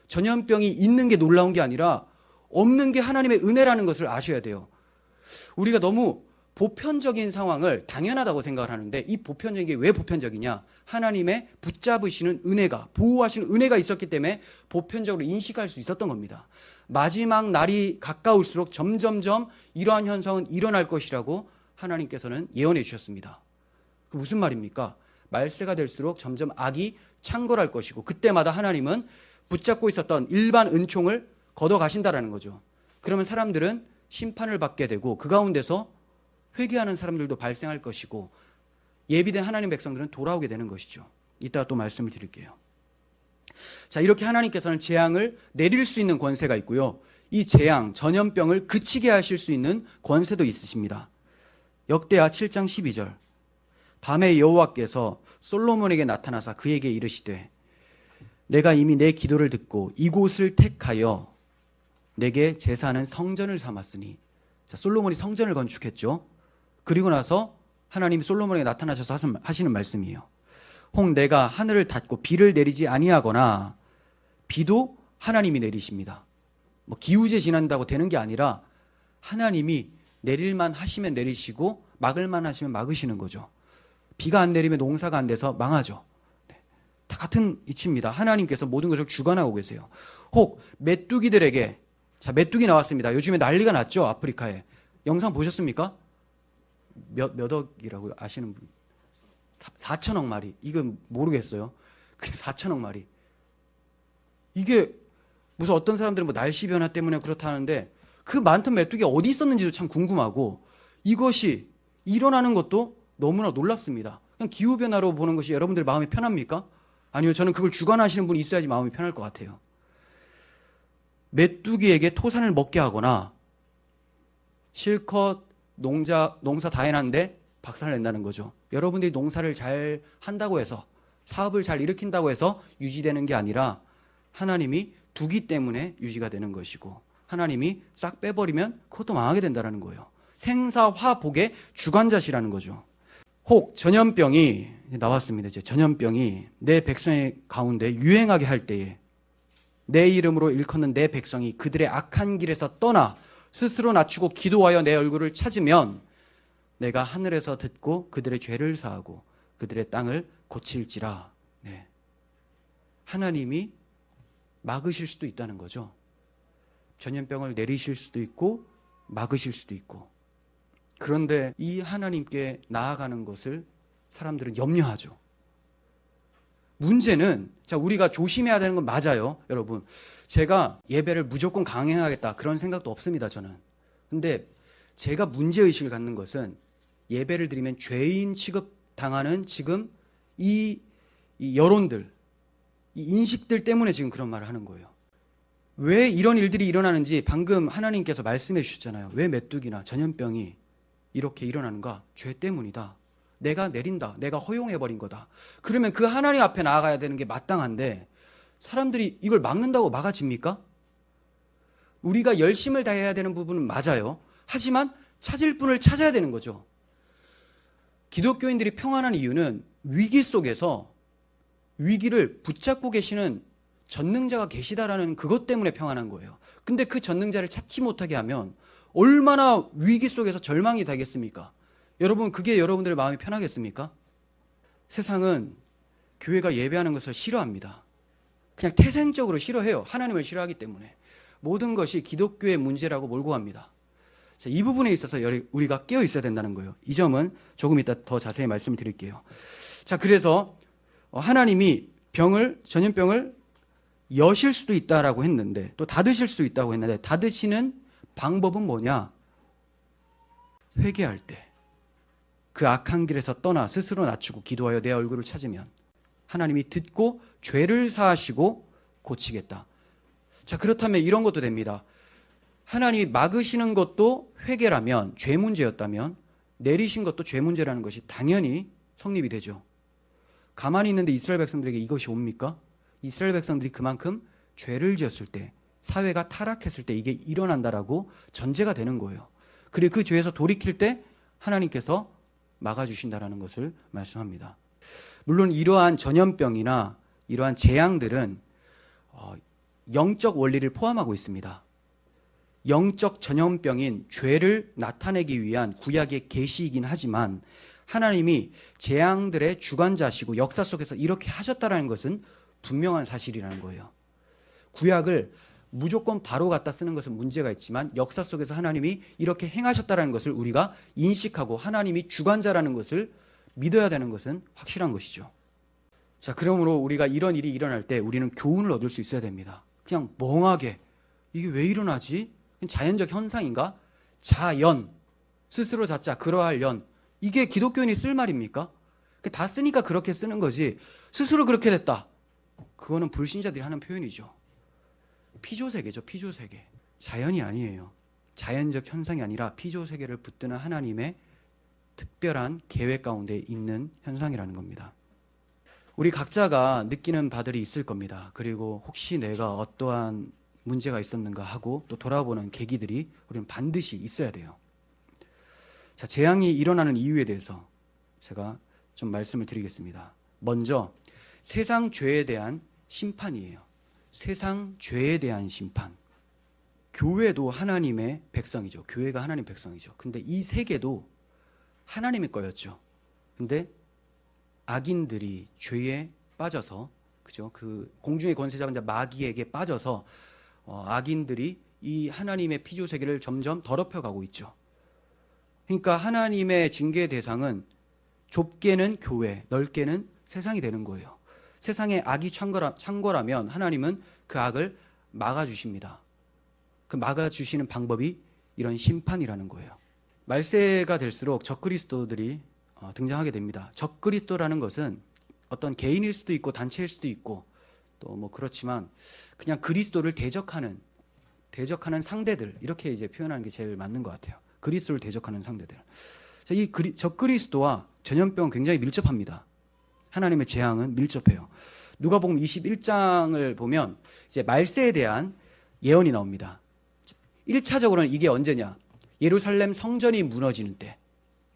Speaker 1: 전염병이 있는 게 놀라운 게 아니라 없는 게 하나님의 은혜라는 것을 아셔야 돼요. 우리가 너무 보편적인 상황을 당연하다고 생각을 하는데 이 보편적인 게 왜 보편적이냐? 하나님의 붙잡으시는 은혜가, 보호하시는 은혜가 있었기 때문에 보편적으로 인식할 수 있었던 겁니다. 마지막 날이 가까울수록 점점점 이러한 현상은 일어날 것이라고 하나님께서는 예언해 주셨습니다. 그 무슨 말입니까? 말세가 될수록 점점 악이 창궐할 것이고 그때마다 하나님은 붙잡고 있었던 일반 은총을 걷어 가신다라는 거죠. 그러면 사람들은 심판을 받게 되고 그 가운데서 회개하는 사람들도 발생할 것이고 예비된 하나님 백성들은 돌아오게 되는 것이죠. 이따가 또 말씀을 드릴게요. 자, 이렇게 하나님께서는 재앙을 내릴 수 있는 권세가 있고요. 이 재앙, 전염병을 그치게 하실 수 있는 권세도 있으십니다. 역대하 7장 12절. 밤에 여호와께서 솔로몬에게 나타나사 그에게 이르시되 내가 이미 내 기도를 듣고 이곳을 택하여 내게 제사는 성전을 삼았으니 자, 솔로몬이 성전을 건축했죠. 그리고 나서 하나님이 솔로몬에게 나타나셔서 하시는 말씀이에요. 혹 내가 하늘을 닫고 비를 내리지 아니하거나 비도 하나님이 내리십니다. 뭐 기우제 지난다고 되는 게 아니라 하나님이 내릴만 하시면 내리시고 막을만 하시면 막으시는 거죠. 비가 안 내리면 농사가 안 돼서 망하죠. 네. 다 같은 이치입니다. 하나님께서 모든 것을 주관하고 계세요. 혹 메뚜기들에게 자 메뚜기 나왔습니다. 요즘에 난리가 났죠 아프리카에 영상 보셨습니까? 몇, 몇 억이라고 아시는 분? 4천억 마리. 이건 모르겠어요. 그게 4천억 마리. 이게 무슨 어떤 사람들은 뭐 날씨 변화 때문에 그렇다는데 그 많던 메뚜기 어디 있었는지도 참 궁금하고 이것이 일어나는 것도 너무나 놀랍습니다. 그냥 기후 변화로 보는 것이 여러분들 마음이 편합니까? 아니요, 저는 그걸 주관하시는 분이 있어야지 마음이 편할 것 같아요. 메뚜기에게 토산을 먹게 하거나 실컷 농자, 농사 다 해놨는데 박살을 낸다는 거죠. 여러분들이 농사를 잘 한다고 해서 사업을 잘 일으킨다고 해서 유지되는 게 아니라 하나님이 두기 때문에 유지가 되는 것이고 하나님이 싹 빼버리면 그것도 망하게 된다는 거예요. 생사화복의 주관자시라는 거죠. 혹 전염병이 나왔습니다. 이제 전염병이 내 백성의 가운데 유행하게 할 때에 내 이름으로 일컫는 내 백성이 그들의 악한 길에서 떠나 스스로 낮추고 기도하여 내 얼굴을 찾으면 내가 하늘에서 듣고 그들의 죄를 사하고 그들의 땅을 고칠지라. 네. 하나님이 막으실 수도 있다는 거죠. 전염병을 내리실 수도 있고 막으실 수도 있고. 그런데 이 하나님께 나아가는 것을 사람들은 염려하죠. 문제는 자 우리가 조심해야 되는 건 맞아요, 여러분. 제가 예배를 무조건 강행하겠다 그런 생각도 없습니다, 저는. 근데 제가 문제의식을 갖는 것은 예배를 드리면 죄인 취급 당하는 지금 이, 이 여론들, 이 인식들 때문에 지금 그런 말을 하는 거예요. 왜 이런 일들이 일어나는지 방금 하나님께서 말씀해 주셨잖아요. 왜 메뚜기나 전염병이 이렇게 일어나는가? 죄 때문이다. 내가 내린다. 내가 허용해버린 거다. 그러면 그 하나님 앞에 나아가야 되는 게 마땅한데 사람들이 이걸 막는다고 막아집니까? 우리가 열심을 다해야 되는 부분은 맞아요. 하지만 찾을 분을 찾아야 되는 거죠. 기독교인들이 평안한 이유는 위기 속에서 위기를 붙잡고 계시는 전능자가 계시다라는 그것 때문에 평안한 거예요. 근데 그 전능자를 찾지 못하게 하면 얼마나 위기 속에서 절망이 되겠습니까? 여러분, 그게 여러분들의 마음이 편하겠습니까? 세상은 교회가 예배하는 것을 싫어합니다. 그냥 태생적으로 싫어해요. 하나님을 싫어하기 때문에. 모든 것이 기독교의 문제라고 몰고 갑니다. 자, 이 부분에 있어서 우리가 깨어 있어야 된다는 거예요. 이 점은 조금 이따 더 자세히 말씀을 드릴게요. 자, 그래서 하나님이 병을, 전염병을 여실 수도 있다라고 했는데 또 닫으실 수 있다고 했는데 닫으시는 방법은 뭐냐? 회개할 때. 그 악한 길에서 떠나 스스로 낮추고 기도하여 내 얼굴을 찾으면 하나님이 듣고 죄를 사하시고 고치겠다. 자, 그렇다면 이런 것도 됩니다. 하나님이 막으시는 것도 회개라면 죄 문제였다면 내리신 것도 죄 문제라는 것이 당연히 성립이 되죠. 가만히 있는데 이스라엘 백성들에게 이것이 옵니까? 이스라엘 백성들이 그만큼 죄를 지었을 때 사회가 타락했을 때 이게 일어난다라고 전제가 되는 거예요. 그리고 그 죄에서 돌이킬 때 하나님께서 막아주신다라는 것을 말씀합니다. 물론 이러한 전염병이나 이러한 재앙들은 어, 영적 원리를 포함하고 있습니다. 영적 전염병인 죄를 나타내기 위한 구약의 계시이긴 하지만 하나님이 재앙들의 주관자시고 역사 속에서 이렇게 하셨다라는 것은 분명한 사실이라는 거예요. 구약을 무조건 바로 갖다 쓰는 것은 문제가 있지만 역사 속에서 하나님이 이렇게 행하셨다라는 것을 우리가 인식하고 하나님이 주관자라는 것을 믿어야 되는 것은 확실한 것이죠. 자, 그러므로 우리가 이런 일이 일어날 때 우리는 교훈을 얻을 수 있어야 됩니다. 그냥 멍하게 이게 왜 일어나지? 자연적 현상인가? 자연, 스스로 자자, 그러할 연. 이게 기독교인이 쓸 말입니까? 다 쓰니까 그렇게 쓰는 거지. 스스로 그렇게 됐다. 그거는 불신자들이 하는 표현이죠. 피조세계죠, 피조세계. 자연이 아니에요. 자연적 현상이 아니라 피조세계를 붙드는 하나님의 특별한 계획 가운데 있는 현상이라는 겁니다. 우리 각자가 느끼는 바들이 있을 겁니다. 그리고 혹시 내가 어떠한 문제가 있었는가 하고 또 돌아보는 계기들이 우리는 반드시 있어야 돼요. 자, 재앙이 일어나는 이유에 대해서 제가 좀 말씀을 드리겠습니다. 먼저 세상 죄에 대한 심판이에요. 세상 죄에 대한 심판. 교회도 하나님의 백성이죠. 교회가 하나님 백성이죠. 근데 이 세계도 하나님의 거였죠. 근데 악인들이 죄에 빠져서 그죠? 그 공중의 권세 잡은 자 마귀에게 빠져서 어, 악인들이 이 하나님의 피조 세계를 점점 더럽혀 가고 있죠. 그러니까 하나님의 징계 대상은 좁게는 교회, 넓게는 세상이 되는 거예요. 세상에 악이 창거라, 창거라면 하나님은 그 악을 막아주십니다. 그 막아주시는 방법이 이런 심판이라는 거예요. 말세가 될수록 적그리스도들이 어, 등장하게 됩니다. 적그리스도라는 것은 어떤 개인일 수도 있고 단체일 수도 있고 또 뭐 그렇지만 그냥 그리스도를 대적하는 대적하는 상대들 이렇게 이제 표현하는 게 제일 맞는 것 같아요. 그리스도를 대적하는 상대들. 이 그리, 적그리스도와 전염병은 굉장히 밀접합니다. 하나님의 재앙은 밀접해요. 누가복음 21장을 보면 이제 말세에 대한 예언이 나옵니다. 1차적으로는 이게 언제냐? 예루살렘 성전이 무너지는 때.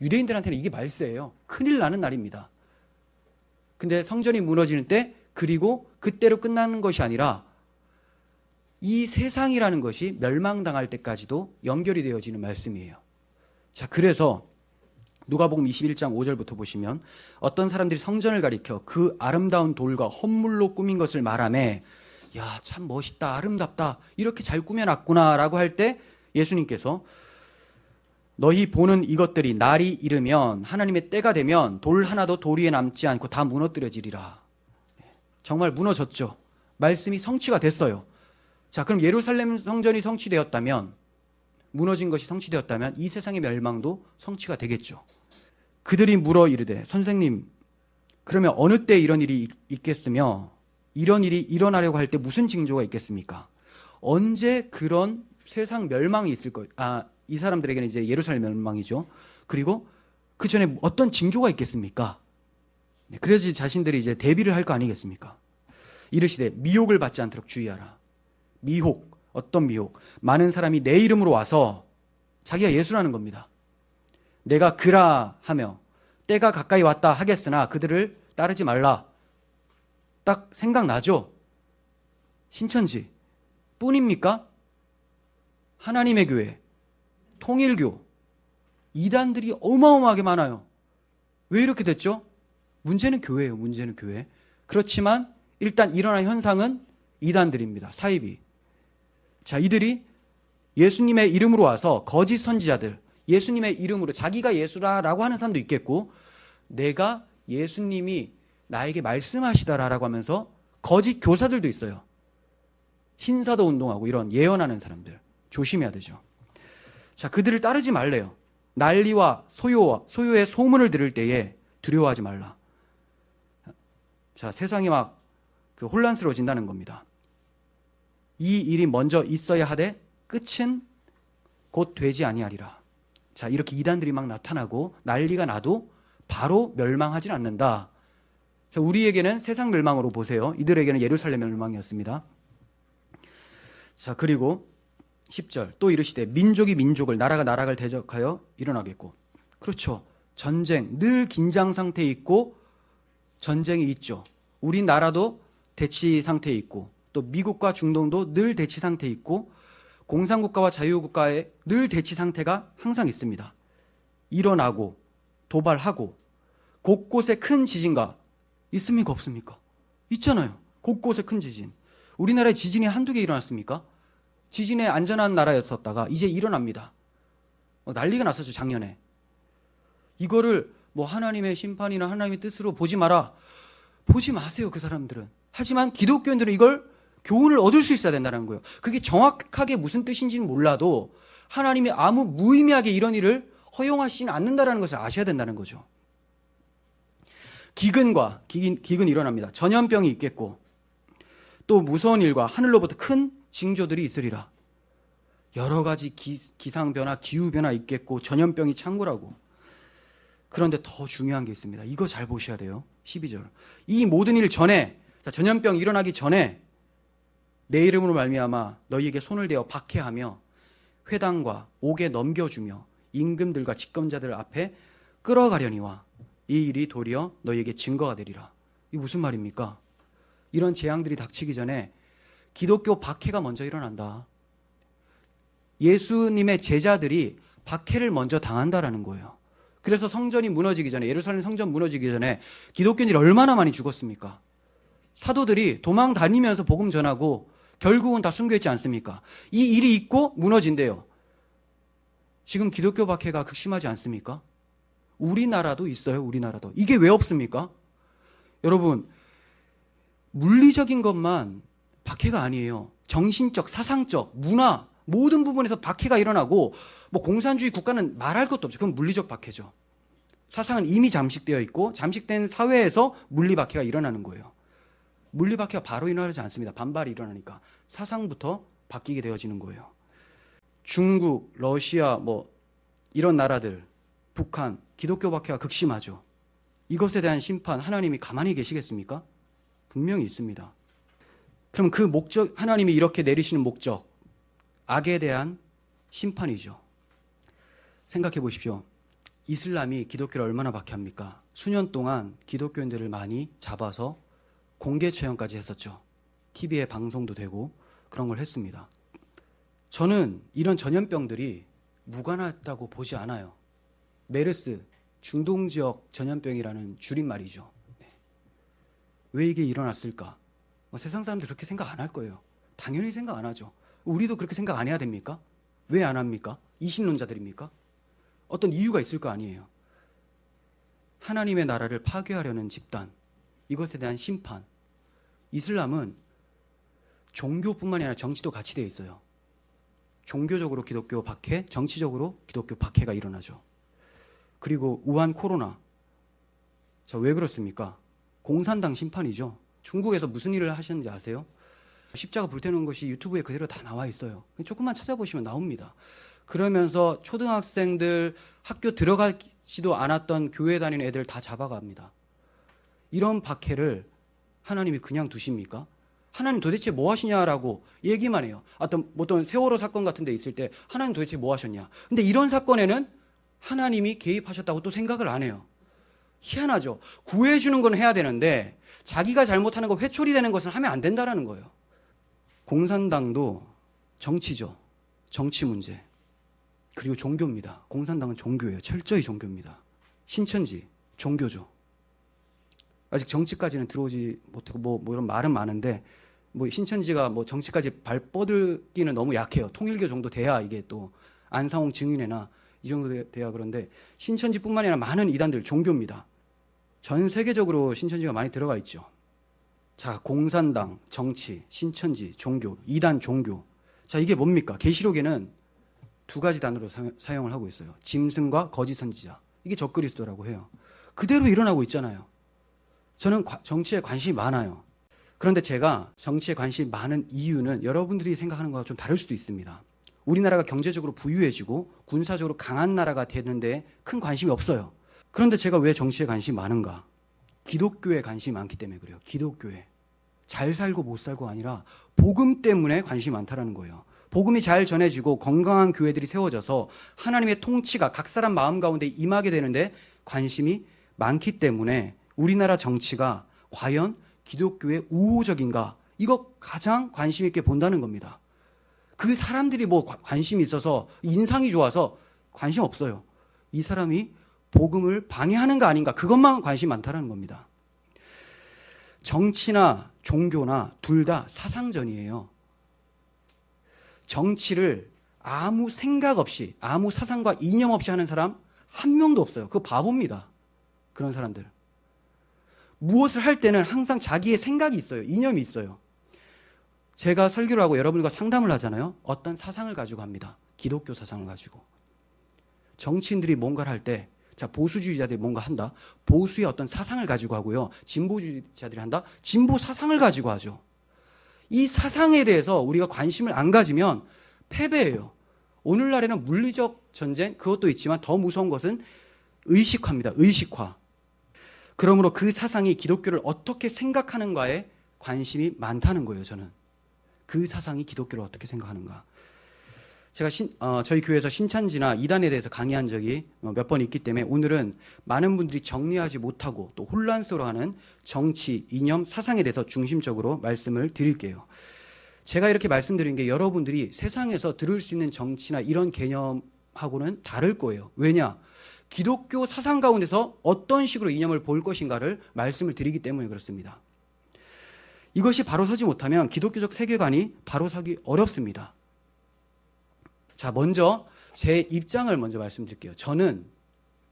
Speaker 1: 유대인들한테는 이게 말세예요. 큰일 나는 날입니다. 근데 성전이 무너지는 때 그리고 그때로 끝나는 것이 아니라 이 세상이라는 것이 멸망당할 때까지도 연결이 되어지는 말씀이에요. 자, 그래서 누가복음 21장 5절부터 보시면 어떤 사람들이 성전을 가리켜 그 아름다운 돌과 헌물로 꾸민 것을 말하매 야, 참 멋있다. 아름답다. 이렇게 잘 꾸며놨구나라고 할 때 예수님께서 너희 보는 이것들이 날이 이르면 하나님의 때가 되면 돌 하나도 돌 위에 남지 않고 다 무너뜨려지리라. 정말 무너졌죠. 말씀이 성취가 됐어요. 자, 그럼 예루살렘 성전이 성취되었다면 무너진 것이 성취되었다면 이 세상의 멸망도 성취가 되겠죠. 그들이 물어 이르되 선생님 그러면 어느 때 이런 일이 있겠으며 이런 일이 일어나려고 할 때 무슨 징조가 있겠습니까? 언제 그런 세상 멸망이 있을 거, 아, 이 사람들에게는 이제 예루살렘 멸망이죠. 그리고 그 전에 어떤 징조가 있겠습니까? 네, 그래야지 자신들이 이제 대비를 할 거 아니겠습니까? 이르시되 미혹을 받지 않도록 주의하라. 미혹, 어떤 미혹? 많은 사람이 내 이름으로 와서 자기가 예수라는 겁니다. 내가 그라 하며 때가 가까이 왔다 하겠으나 그들을 따르지 말라. 딱 생각나죠? 신천지 뿐입니까? 하나님의 교회, 통일교, 이단들이 어마어마하게 많아요. 왜 이렇게 됐죠? 문제는 교회예요. 문제는 교회. 그렇지만 일단 일어난 현상은 이단들입니다. 사이비. 자, 이들이 예수님의 이름으로 와서 거짓 선지자들, 예수님의 이름으로 자기가 예수라라고 하는 사람도 있겠고, 내가 예수님이 나에게 말씀하시다라고 하면서 거짓 교사들도 있어요. 신사도 운동하고 이런 예언하는 사람들. 조심해야 되죠. 자, 그들을 따르지 말래요. 난리와 소요와 소요의 소문을 들을 때에 두려워하지 말라. 자, 세상이 막 그 혼란스러워진다는 겁니다. 이 일이 먼저 있어야 하되 끝은 곧 되지 아니하리라. 자, 이렇게 이단들이 막 나타나고 난리가 나도 바로 멸망하진 않는다. 자, 우리에게는 세상 멸망으로 보세요. 이들에게는 예루살렘 멸망이었습니다. 자, 그리고 10절 또 이르시되 민족이 민족을 나라가 나라를 대적하여 일어나겠고 그렇죠. 전쟁 늘 긴장 상태에 있고 전쟁이 있죠. 우리나라도 대치 상태에 있고 또 미국과 중동도 늘 대치 상태에 있고 공산국가와 자유국가의 늘 대치 상태가 항상 있습니다. 일어나고 도발하고 곳곳에 큰 지진가 있습니까 없습니까? 있잖아요. 곳곳에 큰 지진. 우리나라에 지진이 한두 개 일어났습니까? 지진에 안전한 나라였었다가 이제 일어납니다. 어, 난리가 났었죠, 작년에. 이거를 뭐 하나님의 심판이나 하나님의 뜻으로 보지 마라. 보지 마세요, 그 사람들은. 하지만 기독교인들은 이걸 교훈을 얻을 수 있어야 된다는 거예요. 그게 정확하게 무슨 뜻인지는 몰라도 하나님이 아무 무의미하게 이런 일을 허용하시진 않는다는 것을 아셔야 된다는 거죠. 기근과 기근, 기근 일어납니다. 전염병이 있겠고 또 무서운 일과 하늘로부터 큰 징조들이 있으리라. 여러 가지 기, 상 변화, 기후 변화 있겠고 전염병이 창고라고. 그런데 더 중요한 게 있습니다. 이거 잘 보셔야 돼요. 12절. 이 모든 일 전에 자, 전염병 일어나기 전에 내 이름으로 말미암아 너희에게 손을 대어 박해하며 회당과 옥에 넘겨주며 임금들과 집권자들 앞에 끌어가려니와 이 일이 도리어 너희에게 증거가 되리라. 이 무슨 말입니까? 이런 재앙들이 닥치기 전에 기독교 박해가 먼저 일어난다. 예수님의 제자들이 박해를 먼저 당한다라는 거예요. 그래서 성전이 무너지기 전에 예루살렘 성전 무너지기 전에 기독교인들이 얼마나 많이 죽었습니까? 사도들이 도망 다니면서 복음 전하고 결국은 다 순교했지 않습니까? 이 일이 있고 무너진대요. 지금 기독교 박해가 극심하지 않습니까? 우리나라도 있어요, 우리나라도. 이게 왜 없습니까? 여러분, 물리적인 것만 박해가 아니에요. 정신적, 사상적, 문화 모든 부분에서 박해가 일어나고 뭐 공산주의 국가는 말할 것도 없죠. 그건 물리적 박해죠. 사상은 이미 잠식되어 있고 잠식된 사회에서 물리 박해가 일어나는 거예요. 물리 박해가 바로 일어나지 않습니다. 반발이 일어나니까 사상부터 바뀌게 되어지는 거예요. 중국, 러시아 뭐 이런 나라들, 북한 기독교 박해가 극심하죠. 이것에 대한 심판 하나님이 가만히 계시겠습니까? 분명히 있습니다. 그럼 그 목적, 하나님이 이렇게 내리시는 목적, 악에 대한 심판이죠. 생각해 보십시오. 이슬람이 기독교를 얼마나 박해합니까? 수년 동안 기독교인들을 많이 잡아서 공개 처형까지 했었죠. TV에 방송도 되고 그런 걸 했습니다. 저는 이런 전염병들이 무관하다고 보지 않아요. 메르스, 중동 지역 전염병이라는 줄임말이죠. 네. 왜 이게 일어났을까? 뭐 세상 사람들 그렇게 생각 안 할 거예요. 당연히 생각 안 하죠. 우리도 그렇게 생각 안 해야 됩니까? 왜 안 합니까? 이신론자들입니까? 어떤 이유가 있을 거 아니에요. 하나님의 나라를 파괴하려는 집단, 이것에 대한 심판. 이슬람은 종교뿐만이 아니라 정치도 같이 되어 있어요. 종교적으로 기독교 박해, 정치적으로 기독교 박해가 일어나죠. 그리고 우한 코로나. 자, 왜 그렇습니까? 공산당 심판이죠. 중국에서 무슨 일을 하셨는지 아세요? 십자가 불태우는 것이 유튜브에 그대로 다 나와 있어요. 조금만 찾아보시면 나옵니다. 그러면서 초등학생들 학교 들어가기 되지도 않았던 교회 다니는 애들 다 잡아갑니다. 이런 박해를 하나님이 그냥 두십니까? 하나님 도대체 뭐 하시냐라고 얘기만 해요. 어떤 어떤 세월호 사건 같은 데 있을 때 하나님 도대체 뭐 하셨냐. 근데 이런 사건에는 하나님이 개입하셨다고 또 생각을 안 해요. 희한하죠. 구해주는 건 해야 되는데 자기가 잘못하는 거 회초리 되는 것은 하면 안 된다라는 거예요. 공산당도 정치죠. 정치 문제. 그리고 종교입니다. 공산당은 종교예요. 철저히 종교입니다. 신천지 종교죠. 아직 정치까지는 들어오지 못하고 뭐, 뭐 이런 말은 많은데 뭐 신천지가 뭐 정치까지 발 뻗을기는 너무 약해요. 통일교 정도 돼야 이게 또 안상홍 증인회나 이 정도 돼야 그런데 신천지뿐만 아니라 많은 이단들 종교입니다. 전 세계적으로 신천지가 많이 들어가 있죠. 자, 공산당, 정치, 신천지, 종교, 이단 종교. 자, 이게 뭡니까? 계시록에는 두 가지 단어로 사, 용을 하고 있어요. 짐승과 거짓 선지자. 이게 적그리스도라고 해요. 그대로 일어나고 있잖아요. 저는 과, 정치에 관심이 많아요. 그런데 제가 정치에 관심이 많은 이유는 여러분들이 생각하는 거와 좀 다를 수도 있습니다. 우리나라가 경제적으로 부유해지고 군사적으로 강한 나라가 되는데 큰 관심이 없어요. 그런데 제가 왜 정치에 관심이 많은가? 기독교에 관심이 많기 때문에 그래요. 기독교에. 잘 살고 못 살고가 아니라 복음 때문에 관심이 많다라는 거예요. 복음이 잘 전해지고 건강한 교회들이 세워져서 하나님의 통치가 각 사람 마음 가운데 임하게 되는데 관심이 많기 때문에 우리나라 정치가 과연 기독교의 우호적인가? 이거 가장 관심 있게 본다는 겁니다. 그 사람들이 뭐 관심이 있어서 인상이 좋아서 관심 없어요. 이 사람이 복음을 방해하는 거 아닌가? 그것만 관심 많다는 겁니다. 정치나 종교나 둘 다 사상전이에요. 정치를 아무 생각 없이, 아무 사상과 이념 없이 하는 사람 한 명도 없어요. 그 바보입니다. 그런 사람들. 무엇을 할 때는 항상 자기의 생각이 있어요. 이념이 있어요. 제가 설교를 하고 여러분과 상담을 하잖아요. 어떤 사상을 가지고 합니다. 기독교 사상을 가지고. 정치인들이 뭔가를 할 때, 자, 보수주의자들이 뭔가 한다. 보수의 어떤 사상을 가지고 하고요. 진보주의자들이 한다. 진보 사상을 가지고 하죠. 이 사상에 대해서 우리가 관심을 안 가지면 패배예요. 오늘날에는 물리적 전쟁, 그것도 있지만 더 무서운 것은 의식화입니다. 의식화. 그러므로 그 사상이 기독교를 어떻게 생각하는가에 관심이 많다는 거예요, 저는. 그 사상이 기독교를 어떻게 생각하는가. 제가 신, 어, 저희 교회에서 신천지나 이단에 대해서 강의한 적이 어, 몇번 있기 때문에 오늘은 많은 분들이 정리하지 못하고 또 혼란스러워하는 정치, 이념, 사상에 대해서 중심적으로 말씀을 드릴게요. 제가 이렇게 말씀드린 게 여러분들이 세상에서 들을 수 있는 정치나 이런 개념하고는 다를 거예요. 왜냐? 기독교 사상 가운데서 어떤 식으로 이념을 볼 것인가를 말씀을 드리기 때문에 그렇습니다. 이것이 바로 서지 못하면 기독교적 세계관이 바로 서기 어렵습니다. 자, 먼저 제 입장을 먼저 말씀드릴게요. 저는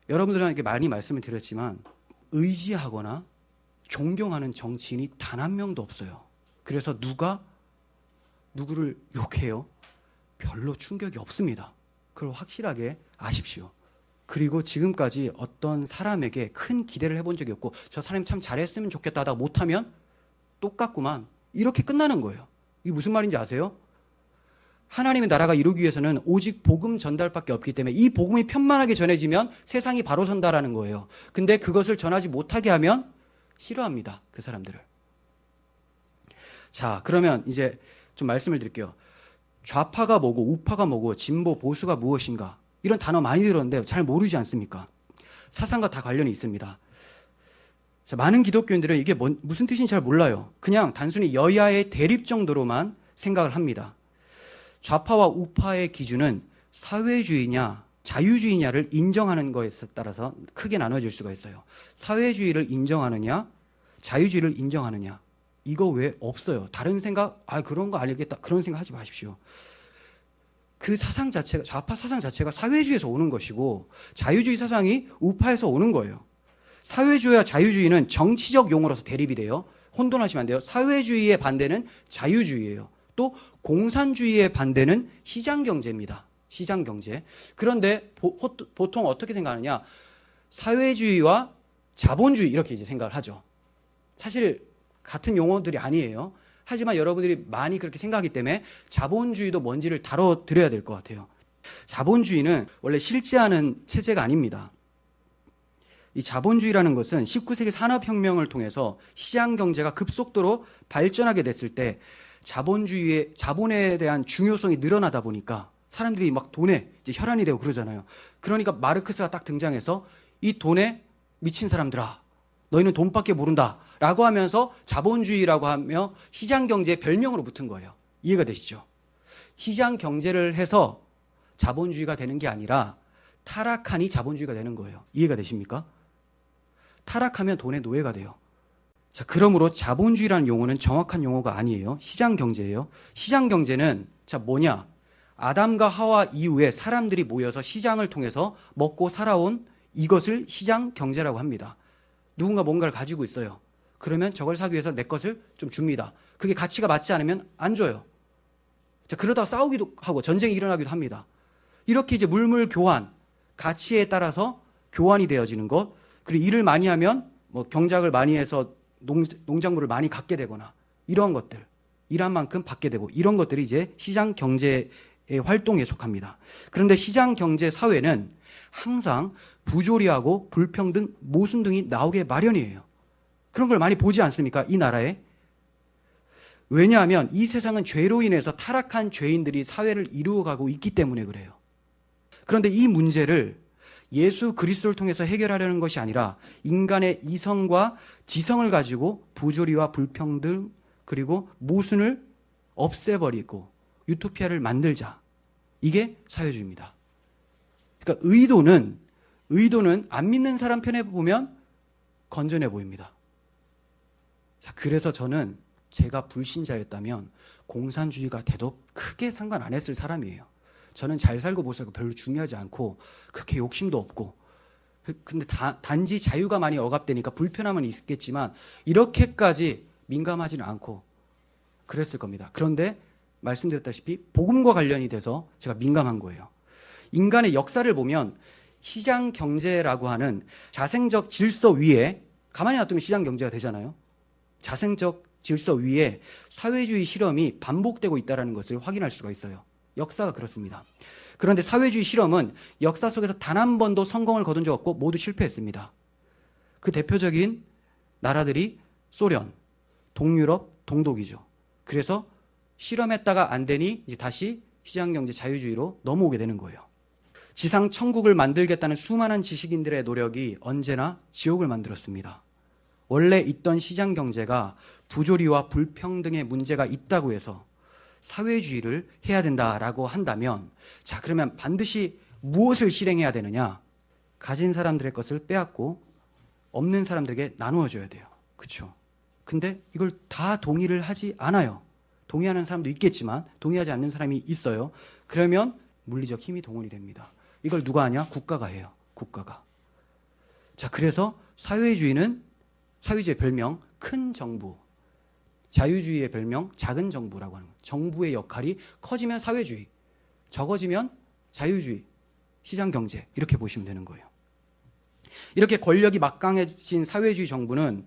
Speaker 1: 여러분들에게 많이 말씀을 드렸지만 의지하거나 존경하는 정치인이 단 한 명도 없어요. 그래서 누가 누구를 욕해요? 별로 충격이 없습니다. 그걸 확실하게 아십시오. 그리고 지금까지 어떤 사람에게 큰 기대를 해본 적이 없고 저 사람이 참 잘했으면 좋겠다 하다가 못하면 똑같구만 이렇게 끝나는 거예요. 이게 무슨 말인지 아세요? 하나님의 나라가 이루기 위해서는 오직 복음 전달밖에 없기 때문에 이 복음이 편만하게 전해지면 세상이 바로 선다라는 거예요. 근데 그것을 전하지 못하게 하면 싫어합니다. 그 사람들을. 자, 그러면 이제 좀 말씀을 드릴게요. 좌파가 뭐고 우파가 뭐고 진보 보수가 무엇인가 이런 단어 많이 들었는데 잘 모르지 않습니까? 사상과 다 관련이 있습니다. 자, 많은 기독교인들은 이게 뭔, 무슨 뜻인지 잘 몰라요. 그냥 단순히 여야의 대립 정도로만 생각을 합니다. 좌파와 우파의 기준은 사회주의냐 자유주의냐를 인정하는 것에 따라서 크게 나눠질 수가 있어요. 사회주의를 인정하느냐 자유주의를 인정하느냐 이거 왜 없어요. 다른 생각 아 그런 거 아니겠다 그런 생각 하지 마십시오. 그 사상 자체가 좌파 사상 자체가 사회주의에서 오는 것이고 자유주의 사상이 우파에서 오는 거예요. 사회주의와 자유주의는 정치적 용어로서 대립이 돼요. 혼돈하시면 안 돼요. 사회주의의 반대는 자유주의예요. 또 공산주의의 반대는 시장 경제입니다. 시장 경제. 그런데 보, 보통 어떻게 생각하느냐? 사회주의와 자본주의 이렇게 이제 생각을 하죠. 사실 같은 용어들이 아니에요. 하지만 여러분들이 많이 그렇게 생각하기 때문에 자본주의도 뭔지를 다뤄드려야 될 것 같아요. 자본주의는 원래 실제하는 체제가 아닙니다. 이 자본주의라는 것은 19세기 산업혁명을 통해서 시장 경제가 급속도로 발전하게 됐을 때 자본주의의 자본에 대한 중요성이 늘어나다 보니까 사람들이 막 돈에 이제 혈안이 되고 그러잖아요. 그러니까 마르크스가 딱 등장해서 이 돈에 미친 사람들아, 너희는 돈밖에 모른다 라고 하면서 자본주의라고 하며 시장 경제의 별명으로 붙은 거예요. 이해가 되시죠? 시장 경제를 해서 자본주의가 되는 게 아니라 타락하니 자본주의가 되는 거예요. 이해가 되십니까? 타락하면 돈의 노예가 돼요. 자, 그러므로 자본주의라는 용어는 정확한 용어가 아니에요. 시장 경제예요. 시장 경제는 자, 뭐냐? 아담과 하와 이후에 사람들이 모여서 시장을 통해서 먹고 살아온 이것을 시장 경제라고 합니다. 누군가 뭔가를 가지고 있어요. 그러면 저걸 사기 위해서 내 것을 좀 줍니다. 그게 가치가 맞지 않으면 안 줘요. 자, 그러다가 싸우기도 하고 전쟁이 일어나기도 합니다. 이렇게 이제 물물 교환, 가치에 따라서 교환이 되어지는 것, 그리고 일을 많이 하면 뭐 경작을 많이 해서 농, 농작물을 많이 갖게 되거나 이런 것들, 일한 만큼 받게 되고 이런 것들이 이제 시장 경제의 활동에 속합니다. 그런데 시장 경제 사회는 항상 부조리하고 불평등, 모순 등이 나오게 마련이에요. 그런 걸 많이 보지 않습니까? 이 나라에. 왜냐하면 이 세상은 죄로 인해서 타락한 죄인들이 사회를 이루어가고 있기 때문에 그래요. 그런데 이 문제를 예수 그리스도를 통해서 해결하려는 것이 아니라 인간의 이성과 지성을 가지고 부조리와 불평등 그리고 모순을 없애버리고 유토피아를 만들자. 이게 사회주의입니다. 그러니까 의도는 의도는 안 믿는 사람 편에 보면 건전해 보입니다. 자, 그래서 저는 제가 불신자였다면 공산주의가 돼도 크게 상관 안 했을 사람이에요. 저는 잘 살고 못 살고 별로 중요하지 않고 그렇게 욕심도 없고 근데 다, 단지 자유가 많이 억압되니까 불편함은 있겠지만 이렇게까지 민감하지는 않고 그랬을 겁니다. 그런데 말씀드렸다시피 복음과 관련이 돼서 제가 민감한 거예요. 인간의 역사를 보면 시장 경제라고 하는 자생적 질서 위에 가만히 놔두면 시장 경제가 되잖아요. 자생적 질서 위에 사회주의 실험이 반복되고 있다는 것을 확인할 수가 있어요. 역사가 그렇습니다. 그런데 사회주의 실험은 역사 속에서 단 한 번도 성공을 거둔 적 없고 모두 실패했습니다. 그 대표적인 나라들이 소련, 동유럽, 동독이죠. 그래서 실험했다가 안 되니 이제 다시 시장경제 자유주의로 넘어오게 되는 거예요. 지상 천국을 만들겠다는 수많은 지식인들의 노력이 언제나 지옥을 만들었습니다. 원래 있던 시장 경제가 부조리와 불평등의 문제가 있다고 해서 사회주의를 해야 된다라고 한다면 자 그러면 반드시 무엇을 실행해야 되느냐? 가진 사람들의 것을 빼앗고 없는 사람들에게 나누어 줘야 돼요. 그렇죠? 근데 이걸 다 동의를 하지 않아요. 동의하는 사람도 있겠지만 동의하지 않는 사람이 있어요. 그러면 물리적 힘이 동원이 됩니다. 이걸 누가 하냐? 국가가 해요. 국가가. 자, 그래서 사회주의는 사회주의 별명 큰 정부, 자유주의의 별명 작은 정부라고 하는 거예요. 정부의 역할이 커지면 사회주의, 적어지면 자유주의, 시장 경제 이렇게 보시면 되는 거예요. 이렇게 권력이 막강해진 사회주의 정부는